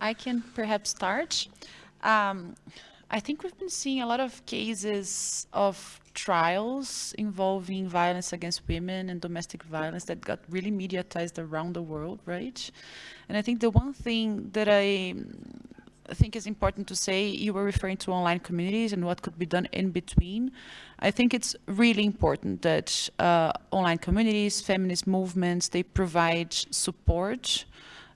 I can perhaps start. Um, I think we've been seeing a lot of cases of trials involving violence against women and domestic violence that got really mediatized around the world, right? And I think the one thing that I think is important to say, you were referring to online communities and what could be done in between. I think it's really important that uh, online communities, feminist movements, they provide support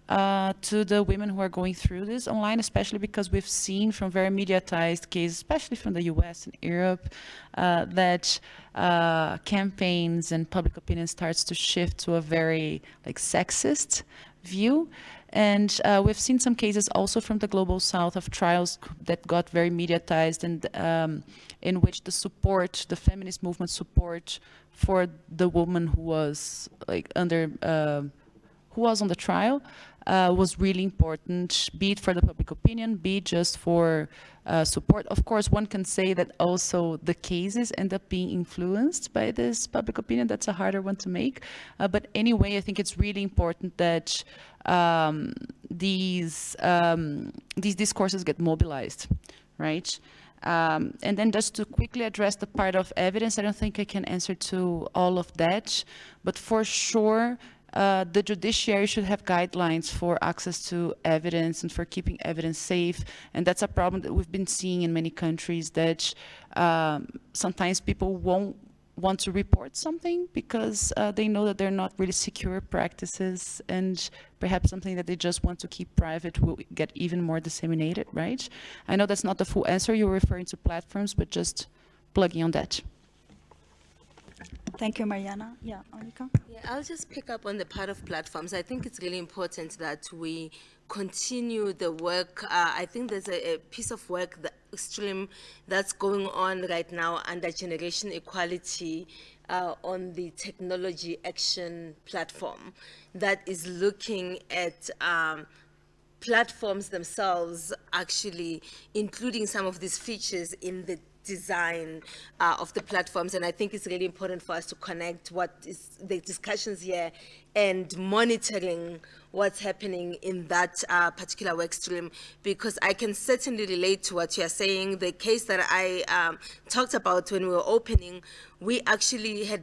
uh, to the women who are going through this online, especially because we've seen from very mediatized cases, especially from the US and Europe, uh, that uh, campaigns and public opinion starts to shift to a very like sexist view. And uh, we've seen some cases also from the global south of trials that got very mediatized and um, in which the support, the feminist movement support for the woman who was like under, uh, who was on the trial uh, was really important, be it for the public opinion, be it just for uh, support. Of course, one can say that also the cases end up being influenced by this public opinion. That's a harder one to make. Uh, but anyway, I think it's really important that um, these, um, these discourses get mobilized, right? Um, and then just to quickly address the part of evidence, I don't think I can answer to all of that, but for sure, uh, the judiciary should have guidelines for access to evidence and for keeping evidence safe. And that's a problem that we've been seeing in many countries that um, sometimes people won't want to report something because uh, they know that they're not really secure practices and perhaps something that they just want to keep private will get even more disseminated, right? I know that's not the full answer. You're referring to platforms, but just plugging on that. Thank you, Mariana. Yeah, Onica? Yeah, I'll just pick up on the part of platforms. I think it's really important that we continue the work. Uh, I think there's a, a, piece of work that stream that's going on right now under generation equality uh, on the technology action platform that is looking at um, platforms themselves actually including some of these features in the design uh, of the platforms. And I think it's really important for us to connect what is the discussions here and monitoring what's happening in that uh, particular work stream because I can certainly relate to what you're saying. The case that I um, talked about when we were opening, we actually had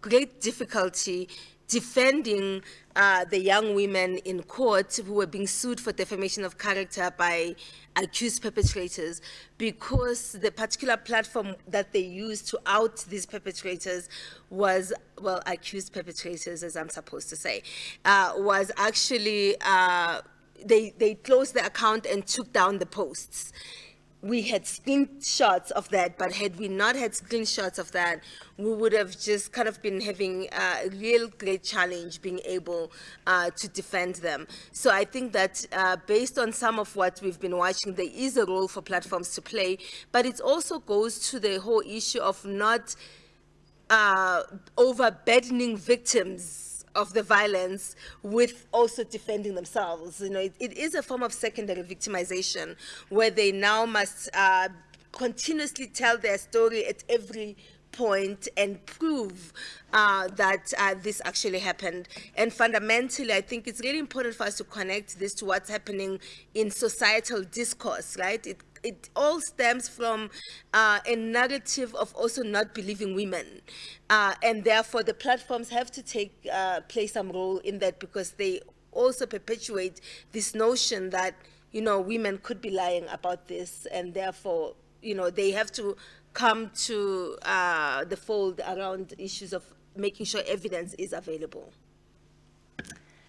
great difficulty defending uh, the young women in court who were being sued for defamation of character by accused perpetrators because the particular platform that they used to out these perpetrators was, well, accused perpetrators, as I'm supposed to say, uh, was actually, uh, they, they closed the account and took down the posts we had screenshots of that, but had we not had screenshots of that, we would have just kind of been having a real great challenge being able uh, to defend them. So I think that uh, based on some of what we've been watching, there is a role for platforms to play, but it also goes to the whole issue of not uh, overburdening victims of the violence with also defending themselves. You know, it, it is a form of secondary victimization where they now must uh, continuously tell their story at every point and prove uh, that uh, this actually happened. And fundamentally, I think it's really important for us to connect this to what's happening in societal discourse, right? It it all stems from uh, a narrative of also not believing women. Uh, and therefore, the platforms have to take uh, play some role in that because they also perpetuate this notion that, you know, women could be lying about this and therefore, you know, they have to come to uh, the fold around issues of making sure evidence is available.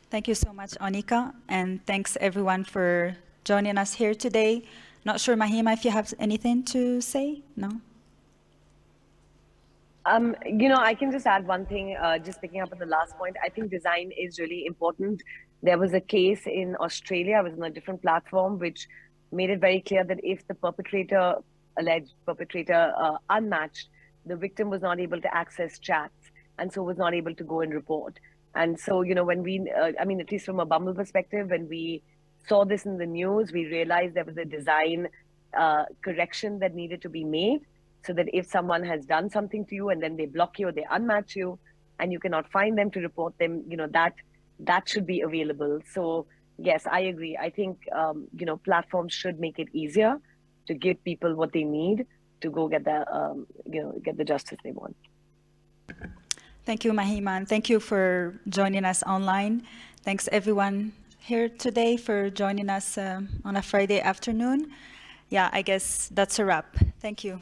Thank you so much, Onica, and thanks everyone for joining us here today. Not sure, Mahima, if you have anything to say? No? Um, you know, I can just add one thing, uh, just picking up on the last point. I think design is really important. There was a case in Australia, I was on a different platform, which made it very clear that if the perpetrator, alleged perpetrator, uh, unmatched, the victim was not able to access chats and so was not able to go and report. And so, you know, when we, uh, I mean, at least from a Bumble perspective, when we saw this in the news, we realized there was a design uh, correction that needed to be made so that if someone has done something to you and then they block you or they unmatch you and you cannot find them to report them, you know, that that should be available. So yes, I agree. I think, um, you know, platforms should make it easier to give people what they need to go get the, um, you know, get the justice they want. Thank you, Mahima, and thank you for joining us online. Thanks, everyone here today for joining us uh, on a Friday afternoon. Yeah, I guess that's a wrap. Thank you.